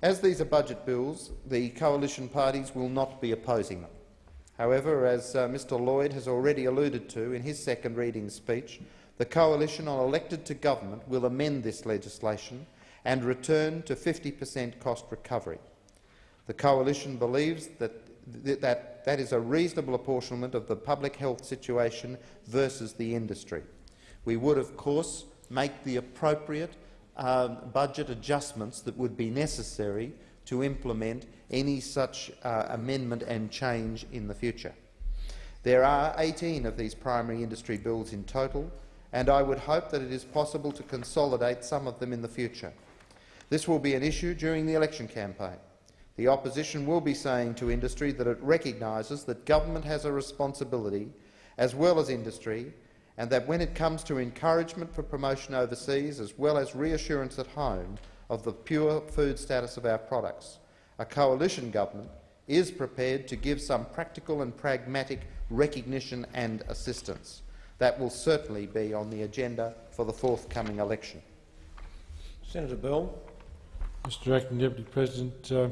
As these are budget bills, the coalition parties will not be opposing them. However, as uh, Mr Lloyd has already alluded to in his second reading speech, the coalition on elected to government will amend this legislation and return to 50 per cent cost recovery. The coalition believes that th that that is a reasonable apportionment of the public health situation versus the industry. We would, of course, make the appropriate um, budget adjustments that would be necessary to implement any such uh, amendment and change in the future. There are 18 of these primary industry bills in total, and I would hope that it is possible to consolidate some of them in the future. This will be an issue during the election campaign. The opposition will be saying to industry that it recognises that government has a responsibility, as well as industry, and that when it comes to encouragement for promotion overseas, as well as reassurance at home of the pure food status of our products, a coalition government is prepared to give some practical and pragmatic recognition and assistance. That will certainly be on the agenda for the forthcoming election. Senator Bell. Mr Acting Deputy President, uh,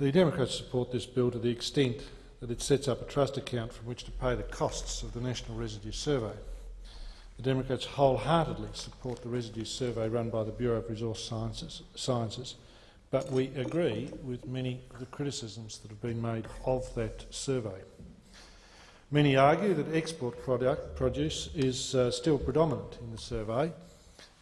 the Democrats support this bill to the extent that it sets up a trust account from which to pay the costs of the National Residue Survey. The Democrats wholeheartedly support the residue survey run by the Bureau of Resource Sciences, Sciences but we agree with many of the criticisms that have been made of that survey. Many argue that export product, produce is uh, still predominant in the survey,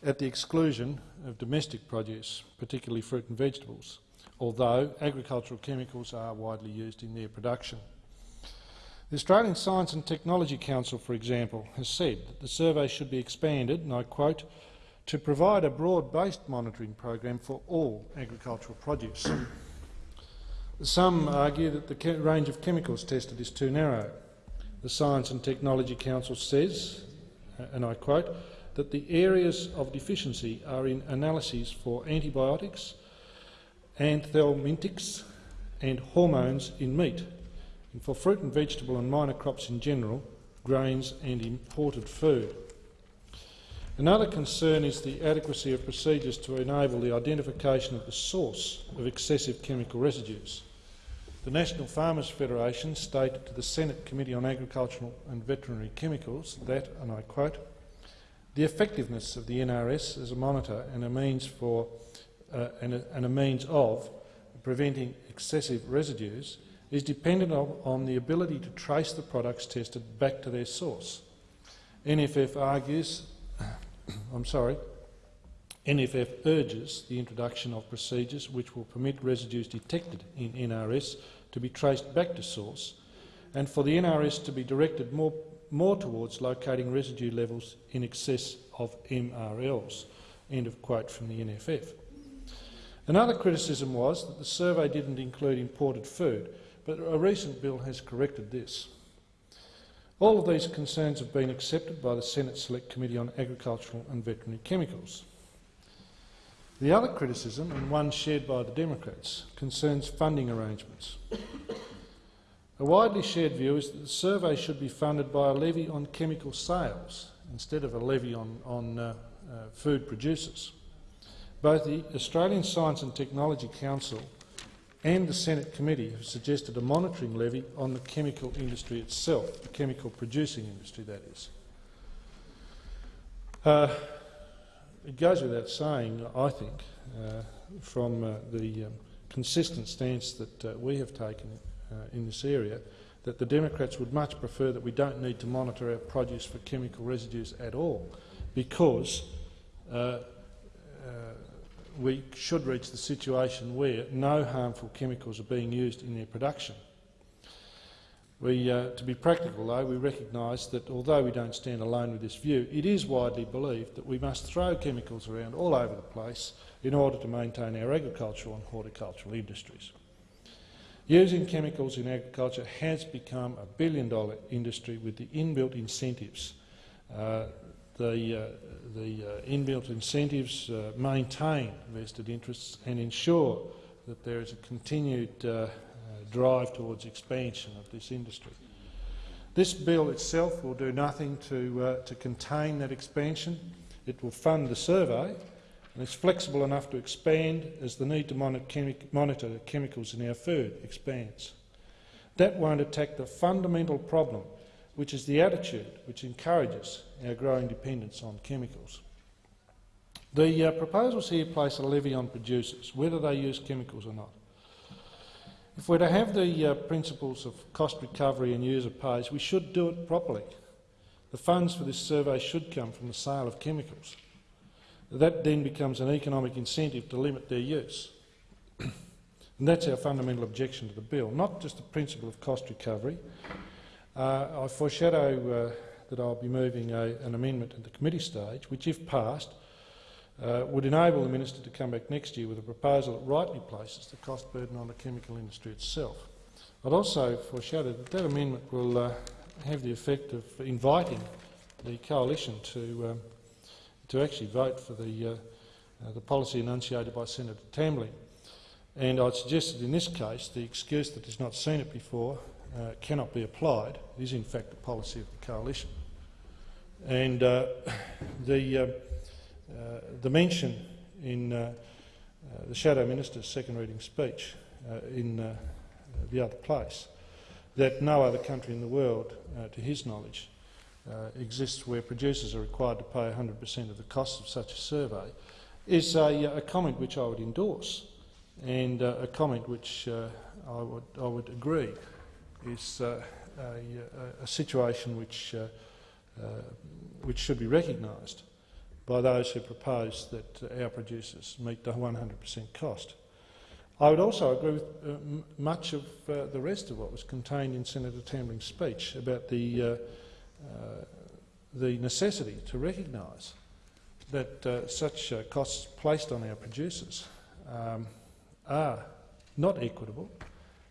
at the exclusion of domestic produce, particularly fruit and vegetables, although agricultural chemicals are widely used in their production. The Australian Science and Technology Council, for example, has said that the survey should be expanded, and I quote, to provide a broad-based monitoring program for all agricultural produce. Some argue that the range of chemicals tested is too narrow. The Science and Technology Council says, uh, and I quote, that the areas of deficiency are in analyses for antibiotics, anthelmintics and hormones in meat, and for fruit and vegetable and minor crops in general, grains and imported food. Another concern is the adequacy of procedures to enable the identification of the source of excessive chemical residues. The National Farmers Federation stated to the Senate Committee on Agricultural and Veterinary Chemicals that, and I quote, the effectiveness of the NRS as a monitor and a means for uh, and, a, and, a, means of preventing excessive residues is dependent on, on the ability to trace the products tested back to their source. NFF argues I'm sorry, NFF urges the introduction of procedures which will permit residues detected in NRS to be traced back to source and for the NRS to be directed more, more towards locating residue levels in excess of MRLs. End of quote from the NFF. Another criticism was that the survey didn't include imported food, but a recent bill has corrected this. All of these concerns have been accepted by the Senate Select Committee on Agricultural and Veterinary Chemicals. The other criticism, and one shared by the Democrats, concerns funding arrangements. A widely shared view is that the survey should be funded by a levy on chemical sales instead of a levy on, on uh, uh, food producers. Both the Australian Science and Technology Council and the Senate committee have suggested a monitoring levy on the chemical industry itself, the chemical producing industry, that is. Uh, it goes without saying, I think, uh, from uh, the um, consistent stance that uh, we have taken uh, in this area, that the Democrats would much prefer that we don't need to monitor our produce for chemical residues at all, because uh, we should reach the situation where no harmful chemicals are being used in their production. We, uh, to be practical, though, we recognise that although we don't stand alone with this view, it is widely believed that we must throw chemicals around all over the place in order to maintain our agricultural and horticultural industries. Using chemicals in agriculture has become a billion-dollar industry with the inbuilt incentives uh, the, uh, the uh, inbuilt incentives uh, maintain vested interests and ensure that there is a continued drive towards expansion of this industry. This bill itself will do nothing to, to contain that expansion. It will fund the survey and it's flexible enough to expand as the need to monitor chemicals in our food expands. That won't attack the fundamental problem which is the attitude which encourages our growing dependence on chemicals. The uh, proposals here place a levy on producers, whether they use chemicals or not. If we're to have the uh, principles of cost recovery and user pays, we should do it properly. The funds for this survey should come from the sale of chemicals. That then becomes an economic incentive to limit their use. and that's our fundamental objection to the bill, not just the principle of cost recovery. Uh, I foreshadow uh, that I'll be moving a, an amendment at the committee stage, which, if passed, uh, would enable the minister to come back next year with a proposal that rightly places the cost burden on the chemical industry itself. I'd also foreshadow that that amendment will uh, have the effect of inviting the coalition to, um, to actually vote for the, uh, uh, the policy enunciated by Senator Tambling. And I'd suggest that in this case the excuse that has not seen it before uh, cannot be applied. It is in fact the policy of the coalition. And uh, the, uh, uh, the mention in uh, the Shadow Minister's second reading speech in the other place that no other country in the world, to his knowledge, exists where producers are required to pay 100 per cent of the cost of such a survey, is a, a comment which I would endorse and uh, a comment which uh, I, would, I would agree is uh, a, a, situation which, uh, uh, which should be recognised by those who propose that our producers meet the 100 per cent cost. I would also agree with uh, much of uh, the rest of what was contained in Senator Tambling's speech about the, uh, the necessity to recognise that such costs placed on our producers um, are not equitable,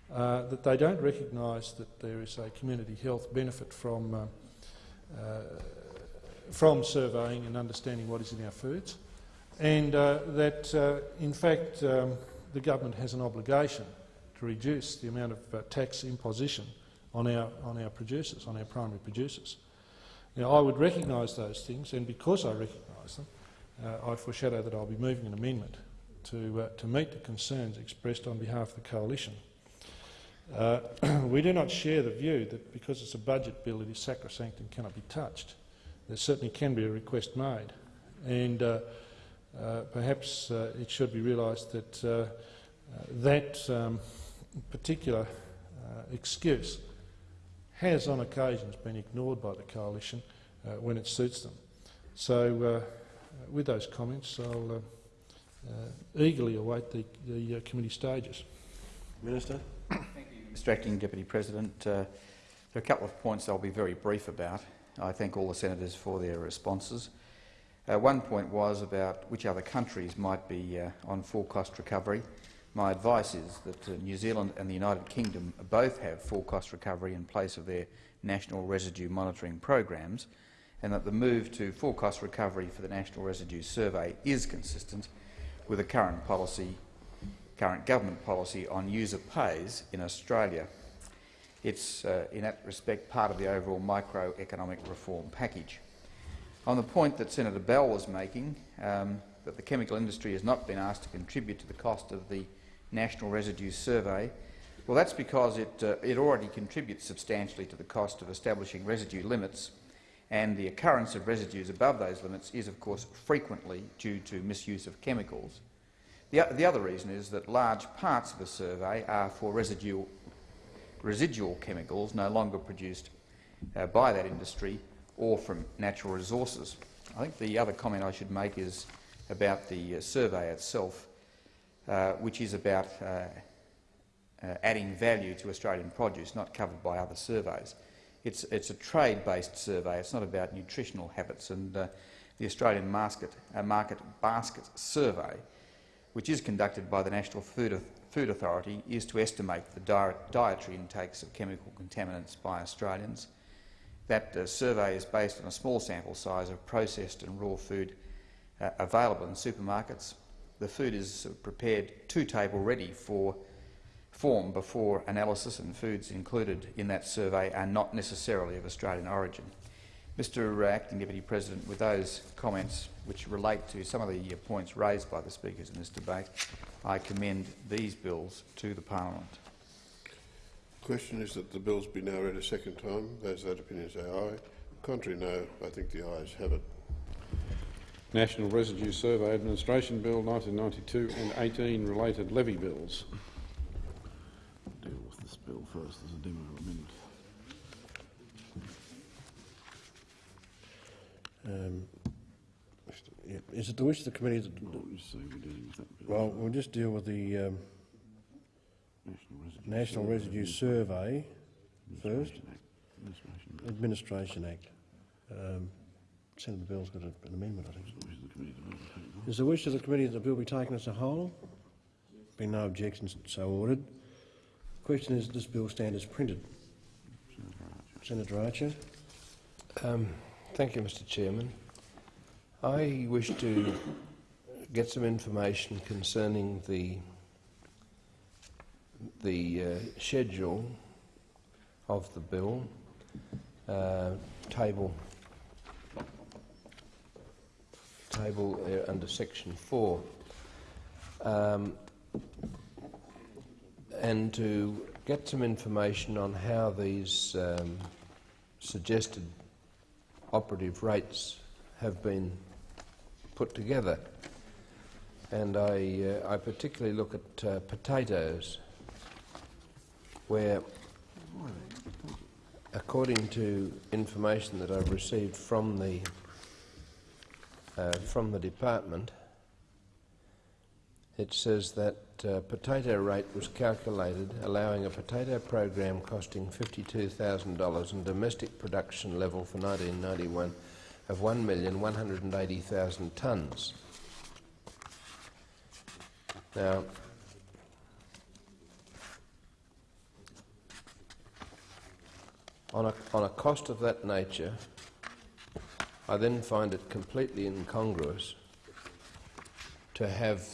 that they don't recognise that there is a community health benefit from, from surveying and understanding what is in our foods, and that, in fact, um, the government has an obligation to reduce the amount of uh, tax imposition on our, on our producers, on our primary producers. Now, I would recognise those things, and because I recognise them, uh, I foreshadow that I'll be moving an amendment to, uh, to meet the concerns expressed on behalf of the coalition. Uh, we do not share the view that because it's a budget bill it is sacrosanct and cannot be touched. There certainly can be a request made. And uh, uh, perhaps uh, it should be realised that uh, that um, particular excuse has on occasions been ignored by the coalition when it suits them. So with those comments, I'll eagerly await the, the committee stages. Minister. Mr Acting Deputy President. Uh, there are a couple of points I'll be very brief about. I thank all the senators for their responses. Uh, one point was about which other countries might be uh, on full cost recovery. My advice is that uh, New Zealand and the United Kingdom both have full cost recovery in place of their national residue monitoring programs and that the move to full cost recovery for the National Residue Survey is consistent with the current policy, current government policy on user pays in Australia. It's, uh, in that respect, part of the overall microeconomic reform package. On the point that Senator Bell was making, um, that the chemical industry has not been asked to contribute to the cost of the National Residue Survey, well, that's because it, uh, it already contributes substantially to the cost of establishing residue limits, and the occurrence of residues above those limits is, of course, frequently due to misuse of chemicals. The, the other reason is that large parts of the survey are for residual, residual chemicals no longer produced uh, by that industry or from natural resources. I think the other comment I should make is about the uh, survey itself, uh, which is about uh, uh, adding value to Australian produce, not covered by other surveys. It's, it's a trade-based survey. It's not about nutritional habits. And uh, the Australian market, market Basket Survey, which is conducted by the National Food, Food Authority, is to estimate the di dietary intakes of chemical contaminants by Australians that uh, survey is based on a small sample size of processed and raw food uh, available in supermarkets. The food is prepared to table ready for form before analysis and foods included in that survey are not necessarily of Australian origin. Mr Acting Deputy President, with those comments which relate to some of the points raised by the speakers in this debate, I commend these bills to the parliament The question is that the bills be now read a second time. Those that opinion say aye. Contrary, no. I think the ayes have it. National Residue Survey Administration Bill 1992 and 18 related levy bills. Deal with this bill first as a demo amendment. Um, yeah, is it the wish of the committee that... Well, you see, we're dealing with that bill. Well, we'll just deal with the um, National Residue, National Residue Survey first. Administration Act. Administration Act. Um, Senator Bell's got a, an amendment, I think. Wish of the committee to vote and take it on. Is the wish of the committee that the bill be taken as a whole? Being no objections, so ordered. Question is, does this bill stand as printed? Senator Archer. Um, thank you, Mr Chairman. I wish to get some information concerning the the uh, schedule of the bill, uh, table table uh, under section four, um, and to get some information on how these um, suggested operative rates have been put together. And I, uh, I particularly look at uh, potatoes, where, according to information that I've received from the, uh, from the department, it says that uh, potato rate was calculated allowing a potato program costing $52,000 and domestic production level for 1991 of 1,180,000 tonnes. Now, on a, on a cost of that nature, I then find it completely incongruous to have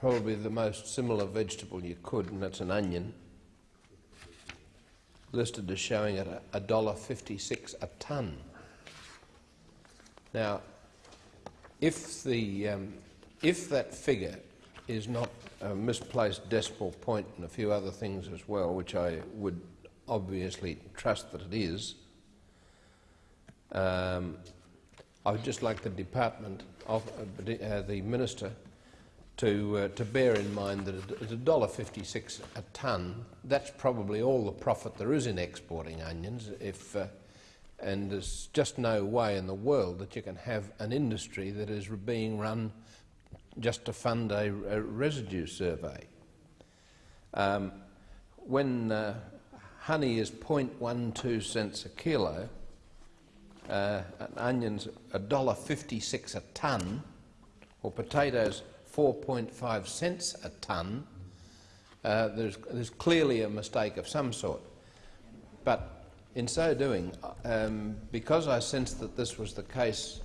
probably the most similar vegetable you could, and that's an onion, listed as showing at a dollar fifty-six a tonne. Now, if the um, if that figure is not a misplaced decimal point and a few other things as well, which I would obviously trust that it is, um, I would just like the department of uh, uh, the minister to uh, to bear in mind that at a dollar fifty-six a tonne, that's probably all the profit there is in exporting onions. If uh, and there's just no way in the world that you can have an industry that is being run just to fund a, a residue survey. Um, when uh, honey is 0.12 cents a kilo, uh, onions $1.56 a tonne, or potatoes 4.5 cents a tonne, uh, there's, there's clearly a mistake of some sort. But in so doing, um, because I sensed that this was the case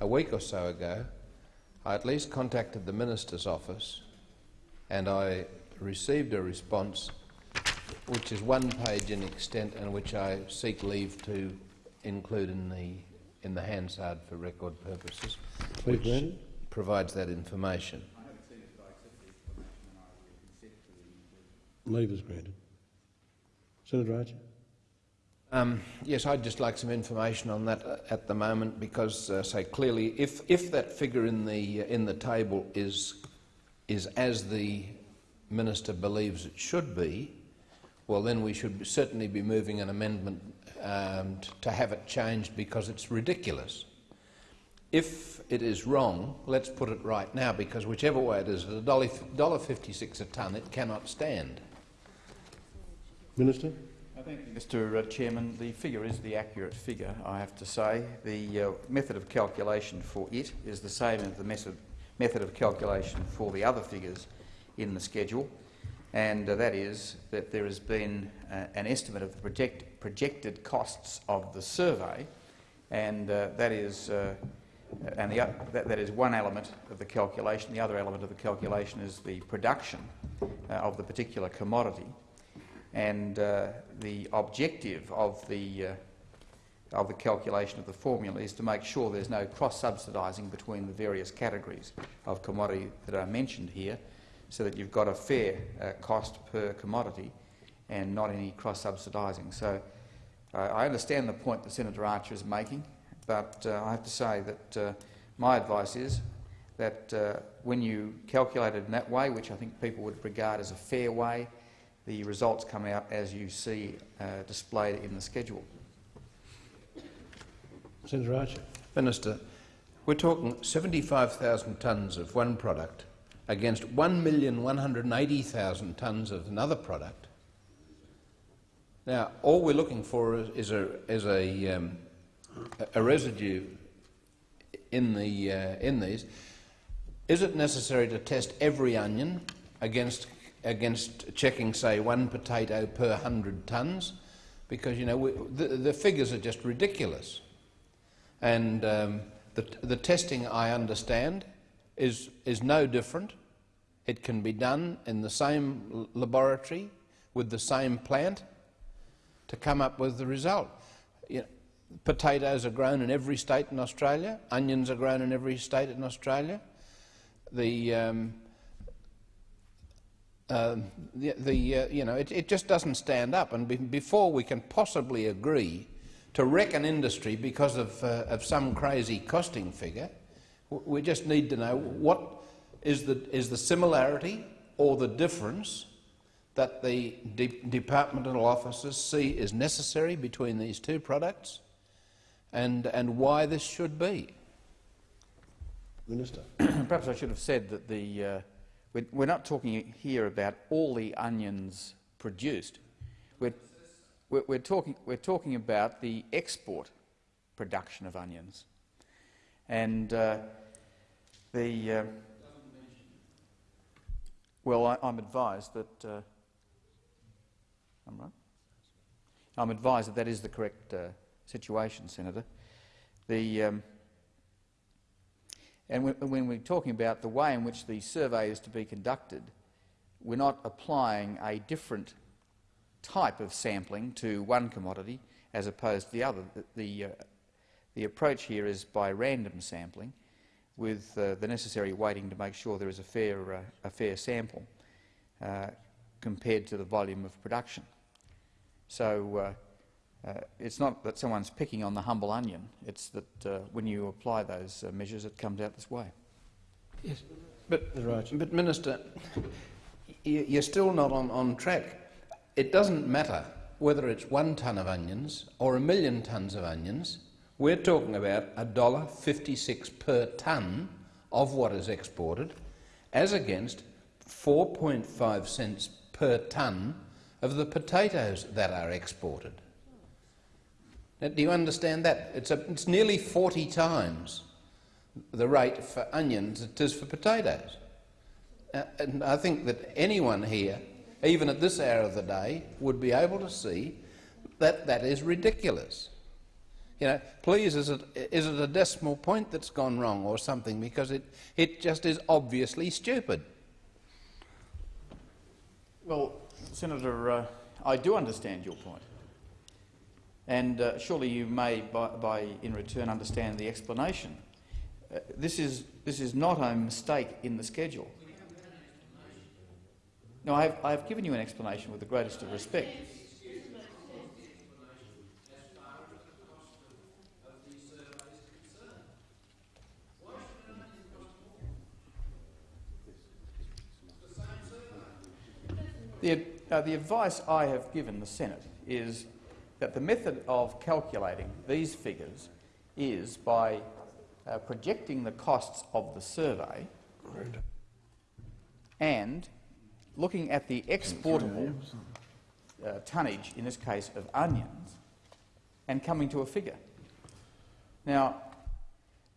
a week or so ago, I at least contacted the Minister's office and I received a response which is one page in extent and which I seek leave to include in the, in the Hansard for record purposes, Please, which Brandon. provides that information. Leave is granted. Senator Archer. Um, yes, I'd just like some information on that uh, at the moment because, uh, say clearly, if, if that figure in the, uh, in the table is, is as the minister believes it should be, well then we should certainly be moving an amendment um, to have it changed because it's ridiculous. If it is wrong, let's put it right now because whichever way it is, at a dollar dollar fifty-six a tonne, it cannot stand. Minister. Thank you, Mr uh, Chairman. The figure is the accurate figure, I have to say. The uh, method of calculation for it is the same as the method, method of calculation for the other figures in the schedule, and uh, that is that there has been uh, an estimate of the project, projected costs of the survey, and uh, that is uh, and the, that, that is one element of the calculation. The other element of the calculation is the production of the particular commodity and uh, the objective of the uh, of the calculation of the formula is to make sure there's no cross-subsidising between the various categories of commodity that are mentioned here, so that you've got a fair uh, cost per commodity and not any cross-subsidising. So uh, I understand the point that Senator Archer is making, but uh, I have to say that uh, my advice is that when you calculate it in that way, which I think people would regard as a fair way, the results come out as you see uh, displayed in the schedule. Senator Archer. Minister, we're talking 75,000 tonnes of one product against 1,180,000 tonnes of another product. Now, all we're looking for is, is a, is a, um, a residue in, the, uh, in these. Is it necessary to test every onion against, against checking, say, one potato per 100 tonnes? Because, you know, we, the, the figures are just ridiculous. And um, the, the testing, I understand, is, is no different. It can be done in the same laboratory with the same plant to come up with the result. You know, potatoes are grown in every state in Australia. Onions are grown in every state in Australia. The, um, um, the, the uh, you know, it, it just doesn't stand up. And be, before we can possibly agree to wreck an industry because of, uh, of some crazy costing figure, we just need to know what is the, is the similarity or the difference that the de- departmental officers see is necessary between these two products and, and why this should be. Minister. Perhaps I should have said that the, uh, we're, we're not talking here about all the onions produced. We're, we're, talking, we're talking about the export production of onions. And uh, the... Uh, well, I, I'm advised that... Uh, I'm right? I'm advised that that is the correct uh, situation, Senator. The... Um, and when, we're talking about the way in which the survey is to be conducted, we're not applying a different type of sampling to one commodity as opposed to the other. The, uh, the approach here is by random sampling with uh, the necessary weighting to make sure there is a fair, uh, a fair sample uh, compared to the volume of production. So uh, it's not that someone's picking on the humble onion, it's that uh, when you apply those uh, measures it comes out this way. Yes, but, but Minister, you- you're still not on, on track. It doesn't matter whether it's one tonne of onions or a million tonnes of onions. We're talking about a dollar fifty-six per tonne of what is exported, as against 4.5 cents per tonne of the potatoes that are exported. Do you understand that? It's, a, it's nearly 40 times the rate for onions it is for potatoes. Uh, and I think that anyone here, even at this hour of the day, would be able to see that that is ridiculous. You know, please, is it, is it a decimal point that's gone wrong or something? Because it, it just is obviously stupid. Well, Senator, uh, I do understand your point. And uh, surely you may, by, by, in return, understand the explanation. Uh, this, is, this is not a mistake in the schedule. No, I have, I have given you an explanation with the greatest of respect. The, uh, the advice I have given the Senate is that the method of calculating these figures is by uh, projecting the costs of the survey and looking at the exportable uh, tonnage, in this case of onions, and coming to a figure. Now,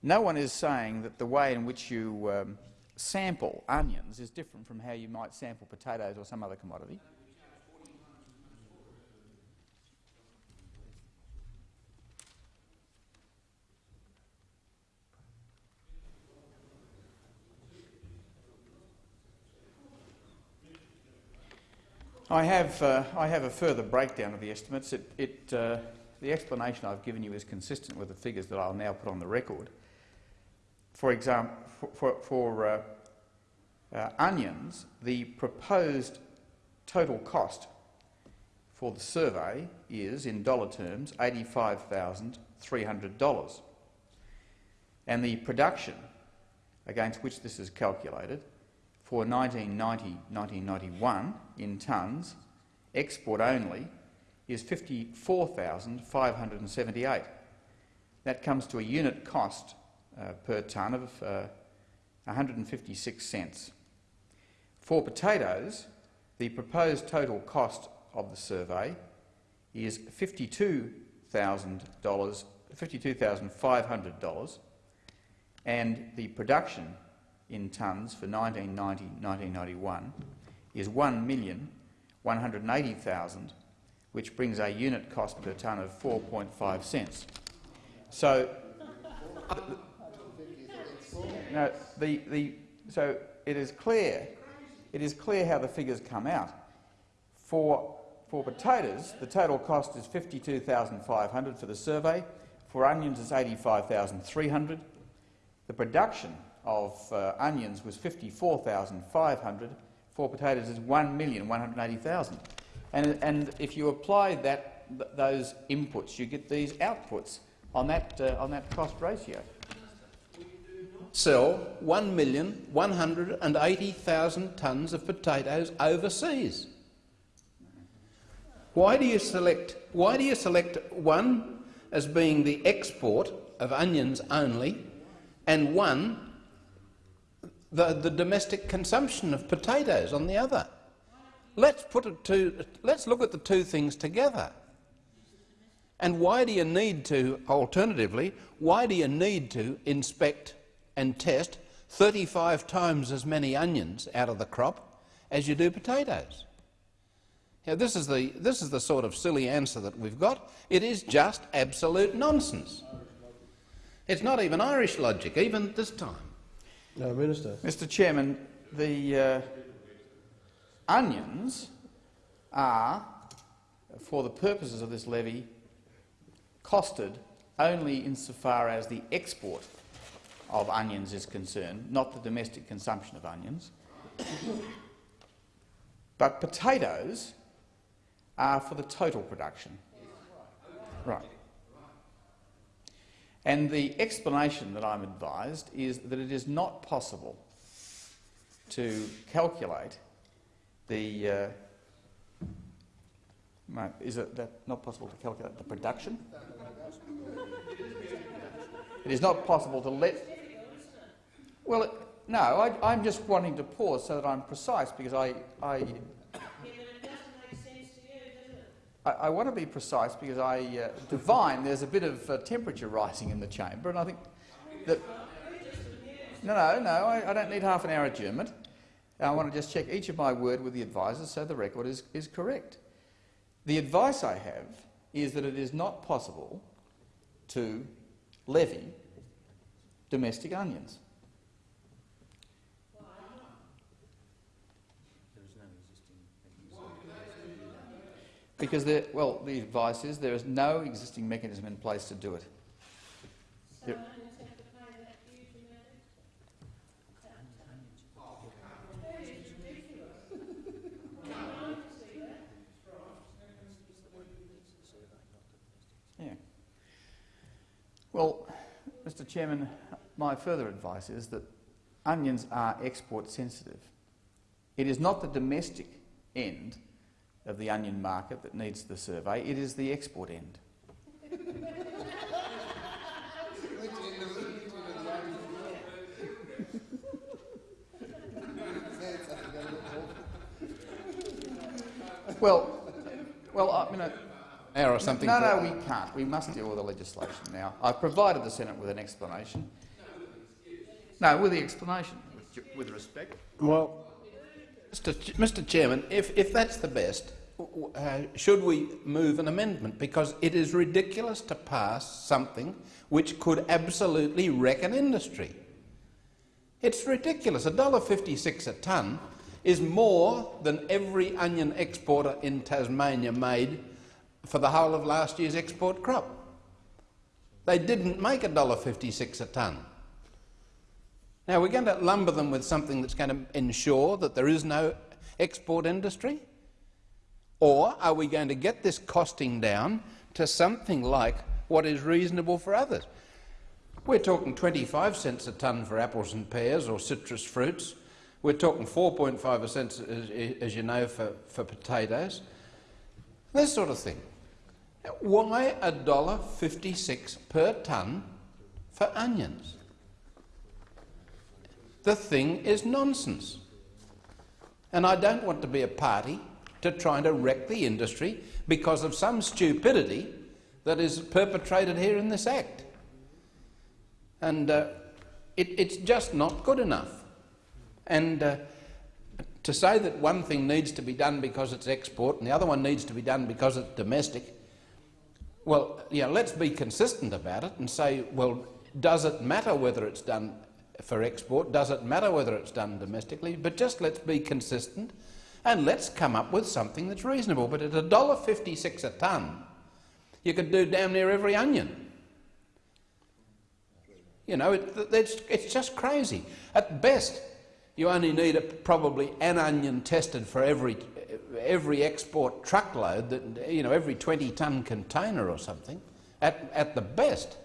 no one is saying that the way in which you um, sample onions is different from how you might sample potatoes or some other commodity. I have, uh, I have a further breakdown of the estimates. It, it, uh, the explanation I've given you is consistent with the figures that I'll now put on the record. For example, for, for, uh, uh, onions, the proposed total cost for the survey is, in dollar terms, $85,300. And the production against which this is calculated for 1990-1991 in tonnes export only, is 54,578. That comes to a unit cost uh, per tonne of uh, 156 cents. For potatoes, the proposed total cost of the survey is $52,000, $52,500 and the production in tonnes for 1990-1991 is 1,180,000, which brings a unit cost per tonne of 4.5 cents. So, no, the, the, so it is clear, it is clear how the figures come out. For, for potatoes, the total cost is 52,500 for the survey. For onions, it's 85,300. The production of uh, onions was 54,500. For potatoes is 1,180,000. And, and if you apply that, th those inputs, you get these outputs on that, uh, on that cost ratio. Sell 1,180,000 tonnes of potatoes overseas. Why do you select? Why do you select one as being the export of onions only, and one the, the domestic consumption of potatoes on the other? Let's put it to. Let's look at the two things together. And why do you need to, alternatively, why do you need to inspect and test 35 times as many onions out of the crop as you do potatoes? Now, this is, the, this is the sort of silly answer that we've got. It is just absolute nonsense. It's not even Irish logic, even this time. No, Minister. Mr Chairman, the uh, onions are, for the purposes of this levy, costed only insofar as the export of onions is concerned, not the domestic consumption of onions. but potatoes are for the total production. Right. And the explanation that I'm advised is that it is not possible to calculate the uh, Is it that not possible to calculate the production? It is not possible to let. Well, it, no. I, am just wanting to pause so that I'm precise because I. I, I, I want to be precise because I uh, divine there's a bit of uh, temperature rising in the chamber, and I think that. No, no, no. I, I don't need half an hour adjournment. I want to just check each of my word with the advisers so the record is, is correct. The advice I have is that it is not possible to levy domestic onions. Because there, well, the advice is there is no existing mechanism in place to do it. There, Well, Mr Chairman, my further advice is that onions are export sensitive. It is not the domestic end of the onion market that needs the survey, it is the export end. well, well, I mean, or something. No, no, we can't. We must deal with the legislation now. I've provided the Senate with an explanation. No, with the explanation, with, with respect. Well, Mr. Chairman, if, if that's the best, uh, should we move an amendment? Because it is ridiculous to pass something which could absolutely wreck an industry. It's ridiculous. $1.56 a tonne is more than every onion exporter in Tasmania made for the whole of last year's export crop. They didn't make $1.56 a tonne. Now, we're going to lumber them with something that's going to ensure that there is no export industry? Or are we going to get this costing down to something like what is reasonable for others? We're talking 25 cents a tonne for apples and pears or citrus fruits. We're talking 4.5 cents, as, as you know, for, for potatoes. This sort of thing. Why a dollar fifty-six per tonne for onions? The thing is nonsense. And I don't want to be a party to trying to wreck the industry because of some stupidity that is perpetrated here in this Act. And uh, it, it's just not good enough. And uh, to say that one thing needs to be done because it's export and the other one needs to be done because it's domestic, well, you know, let's be consistent about it and say, well, does it matter whether it's done for export? Does it matter whether it's done domestically? But just let's be consistent and let's come up with something that's reasonable. But at $1.56 a tonne, you could do damn near every onion. You know, it, it's, it's just crazy. At best, you only need a, probably an onion tested for every, every export truckload, that, you know, every 20-tonne container or something, at, at the best.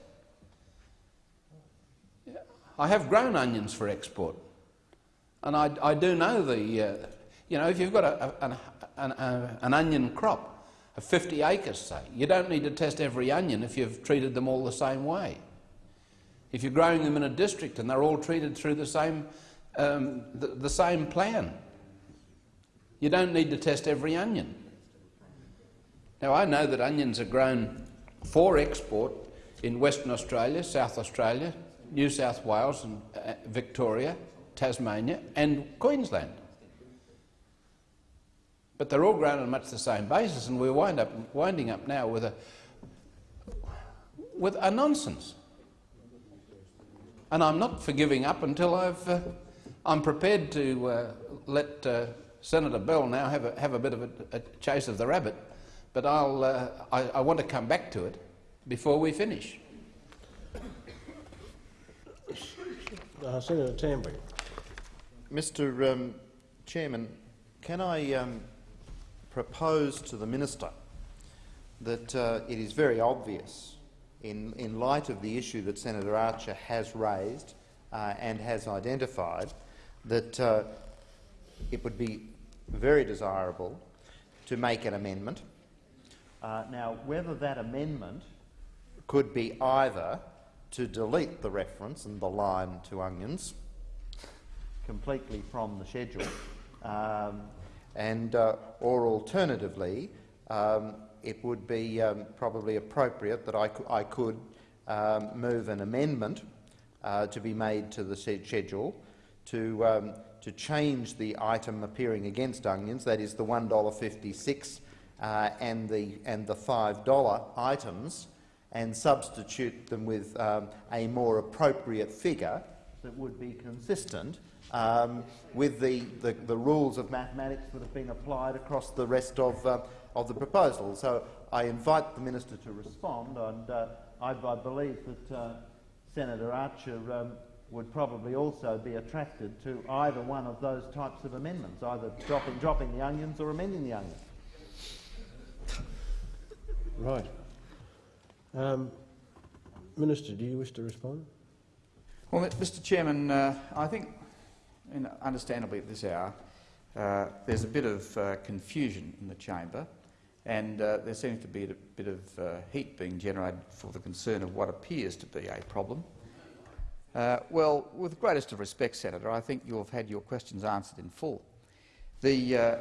I have grown onions for export, and I, I do know the, uh, you know, if you've got a, a, an, a, an onion crop of 50 acres, say, you don't need to test every onion if you've treated them all the same way. If you're growing them in a district and they're all treated through the same, um, the, the same plan, you don't need to test every onion. Now, I know that onions are grown for export in Western Australia, South Australia, New South Wales and uh, Victoria, Tasmania and Queensland. But they're all grown on much the same basis and we're wind up, winding up now with a, with a nonsense. And I'm not for giving up until I've, uh, I'm prepared to uh, let uh, Senator Bell now have a, have a bit of a, a chase of the rabbit, but I'll, uh, I, I want to come back to it before we finish. Uh, Senator Tambling. Mr um, Chairman, can I um, propose to the Minister that uh, it is very obvious, in, in light of the issue that Senator Archer has raised uh, and has identified, that uh, it would be very desirable to make an amendment. Uh, now, whether that amendment could be either to delete the reference and the line to onions completely from the schedule, um, and uh, or alternatively, um, it would be um, probably appropriate that I, I could um, move an amendment uh, to be made to the schedule to um, to change the item appearing against onions, that is the one dollar fifty-six uh, and the and the five dollar items, and substitute them with um, a more appropriate figure that would be consistent um, with the, the, the, rules of mathematics that have been applied across the rest of, uh, of the proposal. So I invite the minister to respond, and uh, I, I, believe that uh, Senator Archer um, would probably also be attracted to either one of those types of amendments, either dropping, dropping the onions or amending the onions. Right. Um, Minister, do you wish to respond? Well, Mr Chairman, uh, I think, and understandably at this hour, uh, there's a bit of uh, confusion in the chamber and uh, there seems to be a bit of uh, heat being generated for the concern of what appears to be a problem. Uh, well, with the greatest of respect, Senator, I think you have had your questions answered in full. The,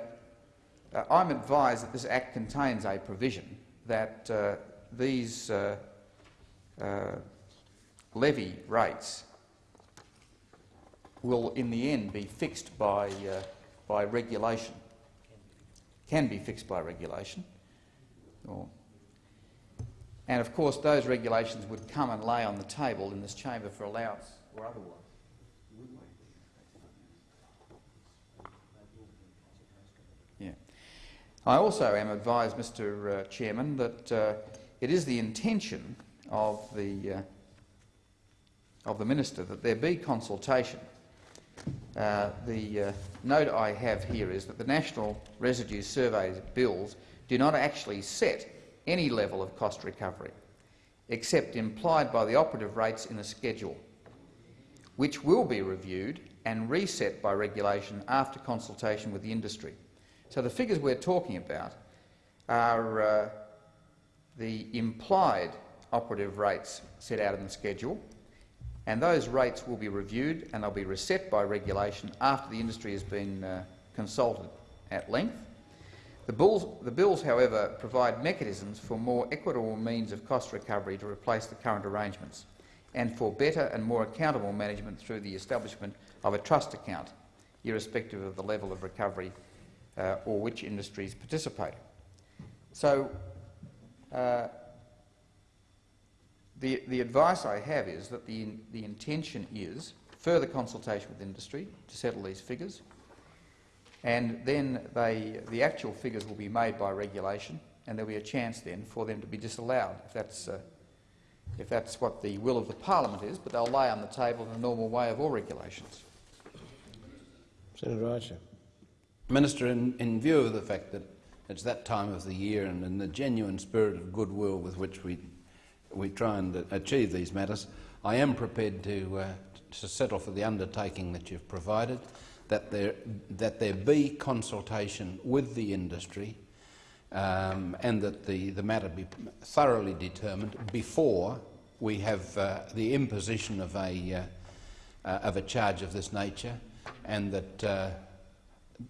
I'm advised that this Act contains a provision that these uh, uh, levy rates will in the end be fixed by, uh, by regulation, can be fixed by regulation. Or, and of course those regulations would come and lay on the table in this chamber for allowance or otherwise. Yeah. I also am advised, Mr uh, Chairman, that uh, it is the intention of the, uh, of the minister that there be consultation. Uh, the uh, note I have here is that the National Residue Survey bills do not actually set any level of cost recovery, except implied by the operative rates in the schedule, which will be reviewed and reset by regulation after consultation with the industry. So the figures we're talking about are uh, the implied operative rates set out in the schedule, and those rates will be reviewed and they'll be reset by regulation after the industry has been uh, consulted at length. The bills, the bills, however, provide mechanisms for more equitable means of cost recovery to replace the current arrangements and for better and more accountable management through the establishment of a trust account, irrespective of the level of recovery uh, or which industries participate. So, uh, the, the advice I have is that the, the intention is further consultation with industry to settle these figures, and then they, the actual figures will be made by regulation, and there'll be a chance then for them to be disallowed if that's, uh, if that's what the will of the parliament is, but they'll lay on the table in the normal way of all regulations. Senator Archer. Minister, in, in view of the fact that it's that time of the year and in the genuine spirit of goodwill with which we, we try and achieve these matters, I am prepared to, uh, to settle for the undertaking that you've provided, that there, that there be consultation with the industry um, and that the, the matter be thoroughly determined before we have uh, the imposition of a, uh, uh, of a charge of this nature and that, uh,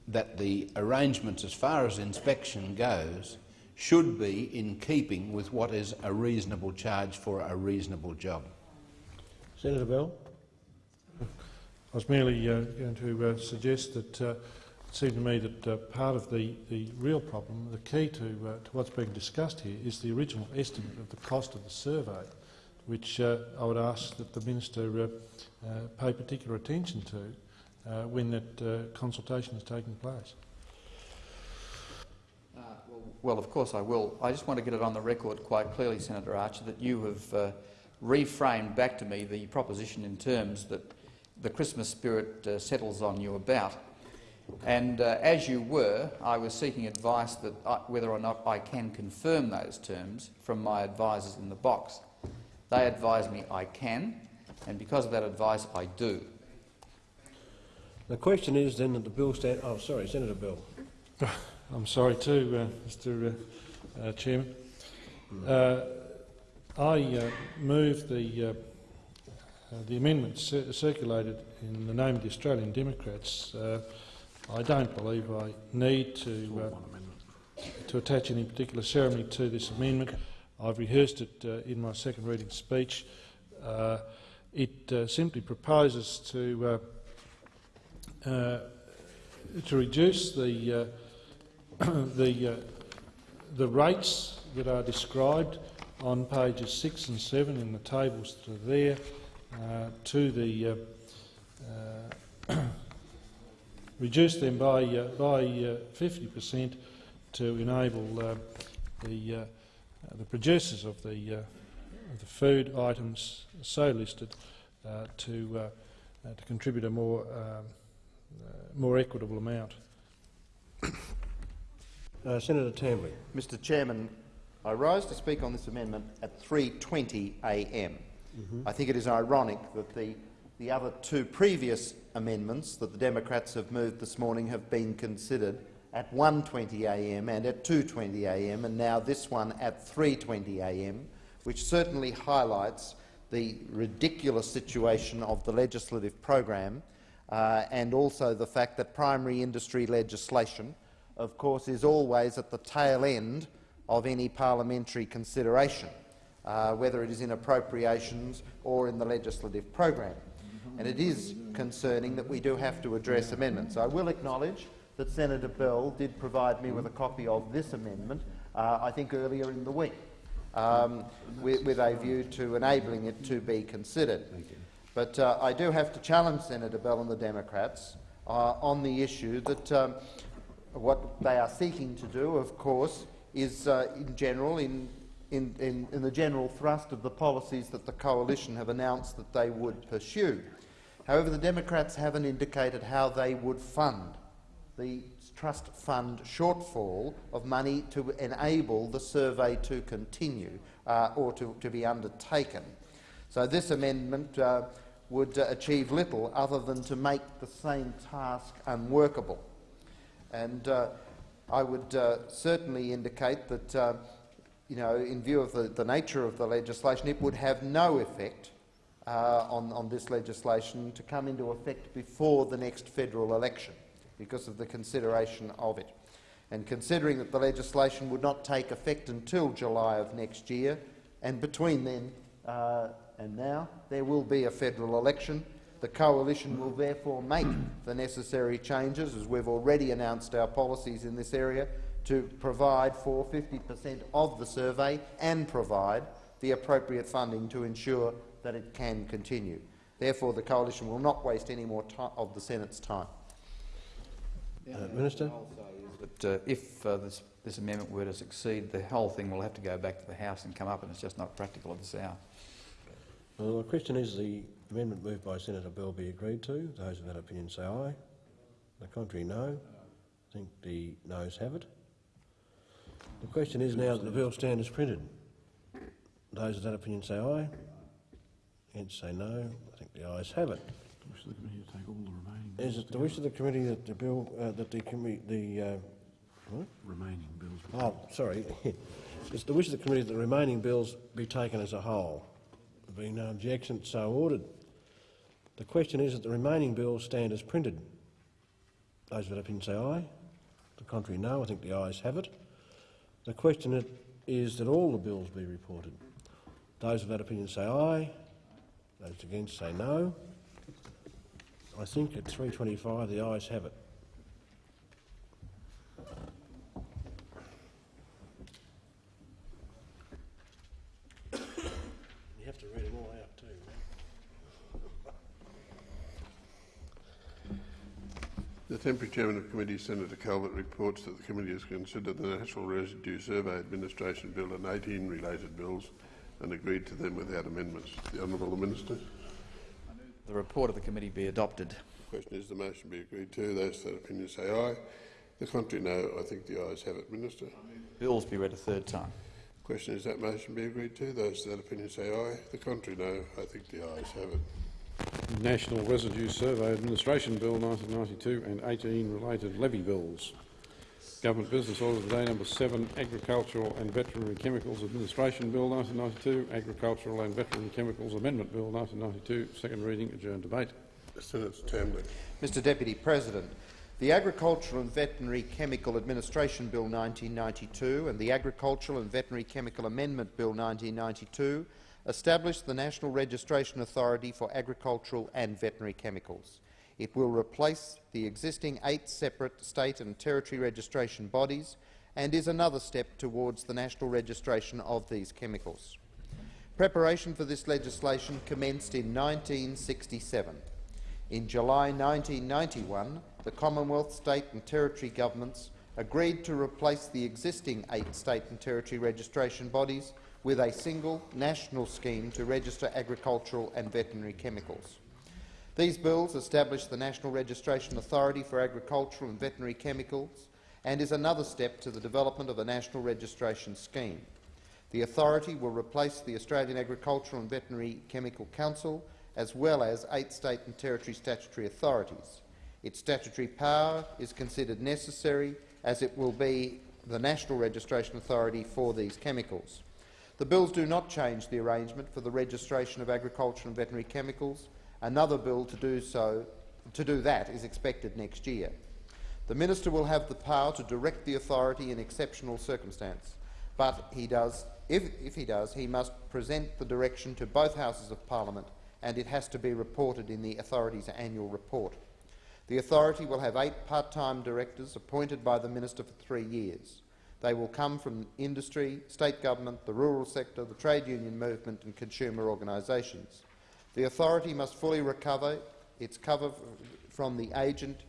that the arrangements as far as inspection goes should be in keeping with what is a reasonable charge for a reasonable job. Senator Bell. I was merely uh, going to uh, suggest that uh, it seemed to me that uh, part of the, the real problem, the key to, uh, to what's being discussed here, is the original estimate of the cost of the survey, which uh, I would ask that the minister pay particular attention to when that consultation is taking place. Well, well, of course I will. I just want to get it on the record quite clearly, Senator Archer, that you have reframed back to me the proposition in terms that the Christmas spirit uh, settles on you about. And uh, as you were, I was seeking advice that I, whether or not I can confirm those terms from my advisers in the box. They advise me I can, and because of that advice, I do. The question is then that the bill stand. Oh, sorry, Senator Bell. I'm sorry too, uh, Mr. Uh, uh, Chairman. Uh, I move the uh, the amendment cir circulated in the name of the Australian Democrats. Uh, I don't believe I need to, uh, to attach any particular ceremony to this amendment. I've rehearsed it uh, in my second reading speech. Uh, it uh, simply proposes to, Uh, to reduce the, uh, the, uh, the rates that are described on pages 6 and 7 in the tables that are there uh, to the uh, uh, reduce them by by 50% to enable the the producers of the of the food items so listed to to contribute a more um, more equitable amount. Uh, Senator Tambling. Mr Chairman, I rise to speak on this amendment at 3.20 a.m. Mm -hmm. I think it is ironic that the, the other two previous amendments that the Democrats have moved this morning have been considered at 1.20am and at 2.20am, and now this one at 3.20am, which certainly highlights the ridiculous situation of the legislative program uh, and also the fact that primary industry legislation, of course, is always at the tail end of any parliamentary consideration uh, whether it is in appropriations or in the legislative program. And it is concerning that we do have to address amendments. I will acknowledge that Senator Bell did provide me with a copy of this amendment, uh, I think earlier in the week, um, with, with, a view to enabling it to be considered. But uh, I do have to challenge Senator Bell and the Democrats uh, on the issue that um, what they are seeking to do, of course, is uh, in general in in, in, in the general thrust of the policies that the coalition have announced that they would pursue. However, the Democrats haven't indicated how they would fund the trust fund shortfall of money to enable the survey to continue uh, or to, to, be undertaken. So this amendment uh, would uh, achieve little other than to make the same task unworkable. And uh, I would uh, certainly indicate that, uh, you know, in view of the, the nature of the legislation, it would have no effect uh, on, on this legislation to come into effect before the next federal election because of the consideration of it. And considering that the legislation would not take effect until July of next year, and between then uh, and now there will be a federal election, the Coalition will therefore make the necessary changes, as we've already announced our policies in this area, to provide for 50 per cent of the survey and provide the appropriate funding to ensure that it can continue. Therefore, the Coalition will not waste any more of the Senate's time. Uh, Minister? But uh, if uh, this, this amendment were to succeed, the whole thing will have to go back to the House and come up, and it's just not practical at this hour. Well, the question is the amendment moved by Senator Bell be agreed to. Those of that opinion say aye. The contrary, no. I think the noes have it. The question is now that the bill stand as printed. Those of that opinion say aye. Against say no. I think the ayes have it. Is it the wish of the committee that the bill uh, that the committee the uh, what? Remaining bills. Oh, sorry. it's the wish of the committee that the remaining bills be taken as a whole. No objection, so ordered. The question is that the remaining bills stand as printed. Those of that opinion say aye. The contrary, no. I think the ayes have it. The question is that all the bills be reported. Those of that opinion say aye. Those against say no. I think at 3.25 the ayes have it. You have to read them all out too. The temporary chairman of committee, Senator Calvert, reports that the committee has considered the National Residue Survey Administration Bill and 18 related bills and agreed to them without amendments. The Honourable Minister. The report of the committee be adopted. The question is the motion be agreed to. Those that opinion say aye. The contrary, no. I think the ayes have it. Minister. Bills be read a third time. The Question is that motion be agreed to. Those that opinion say aye. The contrary, no. I think the ayes have it. National Residue Survey Administration Bill 1992 and 18 related levy bills. Government Business Order of the day number 7, Agricultural and Veterinary Chemicals Administration Bill 1992, Agricultural and Veterinary Chemicals Amendment Bill 1992, second reading, adjourned debate. Senator Tambling. Mr Deputy President, the Agricultural and Veterinary Chemical Administration Bill 1992 and the Agricultural and Veterinary Chemical Amendment Bill 1992 established the National Registration Authority for Agricultural and Veterinary Chemicals. It will replace the existing eight separate state and territory registration bodies and is another step towards the national registration of these chemicals. Preparation for this legislation commenced in 1967. In July 1991, the Commonwealth, state and territory governments agreed to replace the existing eight state and territory registration bodies with a single national scheme to register agricultural and veterinary chemicals. These bills establish the National Registration Authority for Agricultural and Veterinary Chemicals and is another step to the development of a national registration scheme. The authority will replace the Australian Agricultural and Veterinary Chemical Council as well as eight state and territory statutory authorities. Its statutory power is considered necessary as it will be the national registration authority for these chemicals. The bills do not change the arrangement for the registration of agricultural and veterinary chemicals Another bill to do so to do that is expected next year. The minister will have the power to direct the authority in exceptional circumstance, but he does, if, if he does, he must present the direction to both houses of parliament and it has to be reported in the authority's annual report. The authority will have eight part-time directors appointed by the minister for three years. They will come from industry, state government, the rural sector, the trade union movement and consumer organisations. The authority must fully recover its cover from the agent,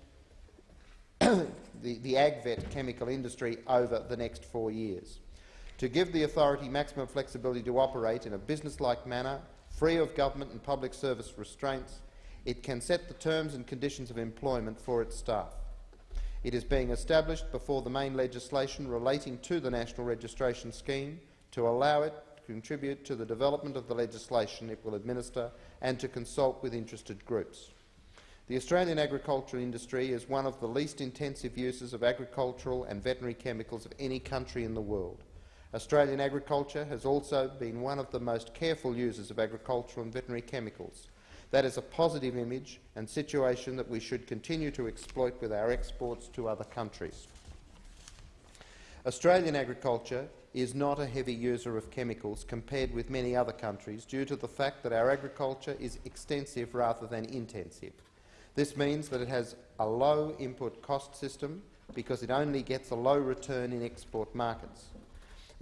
the, the AgVet chemical industry over the next four years. To give the authority maximum flexibility to operate in a business-like manner, free of government and public service restraints, it can set the terms and conditions of employment for its staff. It is being established before the main legislation relating to the National Registration Scheme to allow it to contribute to the development of the legislation it will administer and to consult with interested groups. The Australian agricultural industry is one of the least intensive users of agricultural and veterinary chemicals of any country in the world. Australian agriculture has also been one of the most careful users of agricultural and veterinary chemicals. That is a positive image and situation that we should continue to exploit with our exports to other countries. Australian agriculture is not a heavy user of chemicals compared with many other countries due to the fact that our agriculture is extensive rather than intensive. This means that it has a low input cost system because it only gets a low return in export markets.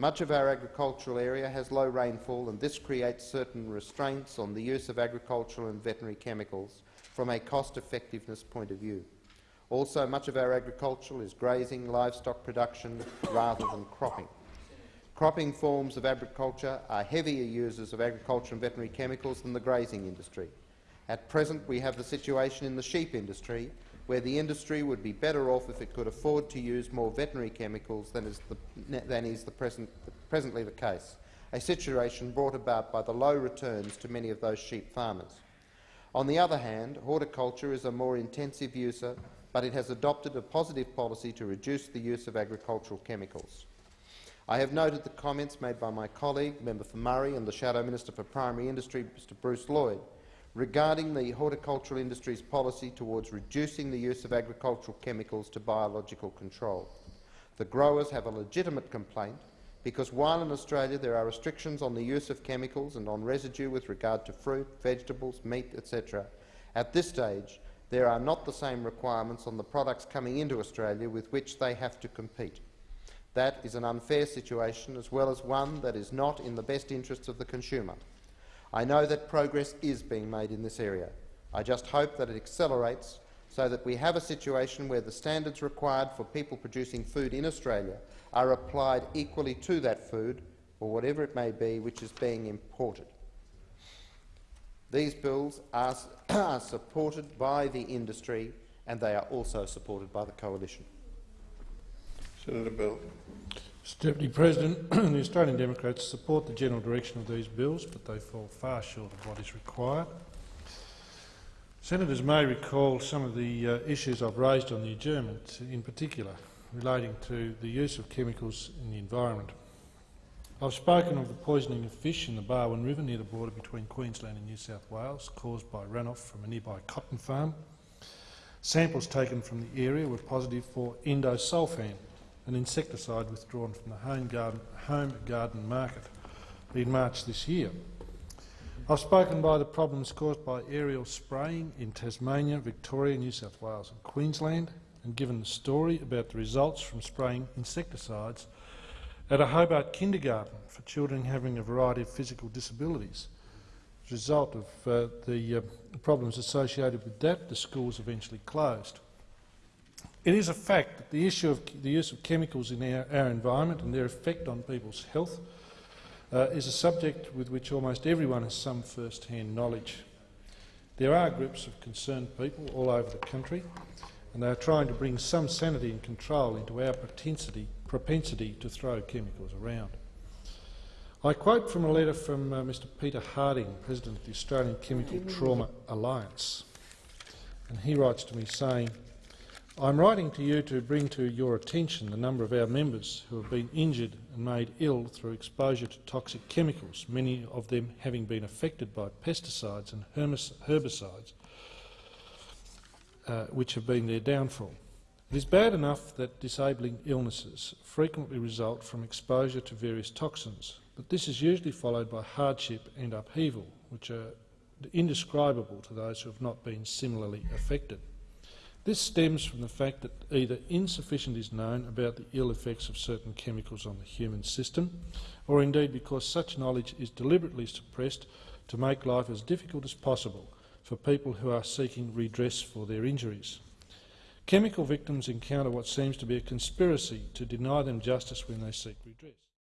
Much of our agricultural area has low rainfall and this creates certain restraints on the use of agricultural and veterinary chemicals from a cost-effectiveness point of view. Also, much of our agriculture is grazing, livestock production rather than cropping. Cropping forms of agriculture are heavier users of agriculture and veterinary chemicals than the grazing industry. At present, we have the situation in the sheep industry where the industry would be better off if it could afford to use more veterinary chemicals than is, the, than is the present, presently the case, a situation brought about by the low returns to many of those sheep farmers. On the other hand, horticulture is a more intensive user, but it has adopted a positive policy to reduce the use of agricultural chemicals. I have noted the comments made by my colleague, Member for Murray, and the Shadow Minister for Primary Industry, Mr Bruce Lloyd, regarding the horticultural industry's policy towards reducing the use of agricultural chemicals to biological control. The growers have a legitimate complaint because while in Australia there are restrictions on the use of chemicals and on residue with regard to fruit, vegetables, meat, etc., at this stage there are not the same requirements on the products coming into Australia with which they have to compete. That is an unfair situation as well as one that is not in the best interests of the consumer. I know that progress is being made in this area. I just hope that it accelerates so that we have a situation where the standards required for people producing food in Australia are applied equally to that food, or whatever it may be, which is being imported. These bills are, are supported by the industry and they are also supported by the coalition. Senator Bell. Mr Deputy President, the Australian Democrats support the general direction of these bills, but they fall far short of what is required. Senators may recall some of the uh, issues I've raised on the adjournment, in particular relating to the use of chemicals in the environment. I've spoken of the poisoning of fish in the Barwon River near the border between Queensland and New South Wales, caused by runoff from a nearby cotton farm. Samples taken from the area were positive for endosulfan, an insecticide withdrawn from the home garden, home garden market in March this year. I've spoken by the problems caused by aerial spraying in Tasmania, Victoria, New South Wales and Queensland, and given the story about the results from spraying insecticides at a Hobart kindergarten for children having a variety of physical disabilities. As a result of uh, the uh, problems associated with that, the schools eventually closed. It is a fact that the issue of the use of chemicals in our, our environment and their effect on people's health uh, is a subject with which almost everyone has some first-hand knowledge. There are groups of concerned people all over the country, and they are trying to bring some sanity and control into our propensity, propensity to throw chemicals around. I quote from a letter from uh, Mr Peter Harding, President of the Australian Chemical Trauma Alliance, and he writes to me saying, I'm writing to you to bring to your attention the number of our members who have been injured and made ill through exposure to toxic chemicals, many of them having been affected by pesticides and herbicides, uh, which have been their downfall. It is bad enough that disabling illnesses frequently result from exposure to various toxins, but this is usually followed by hardship and upheaval, which are indescribable to those who have not been similarly affected. This stems from the fact that either insufficient is known about the ill effects of certain chemicals on the human system, or indeed because such knowledge is deliberately suppressed to make life as difficult as possible for people who are seeking redress for their injuries. Chemical victims encounter what seems to be a conspiracy to deny them justice when they seek redress.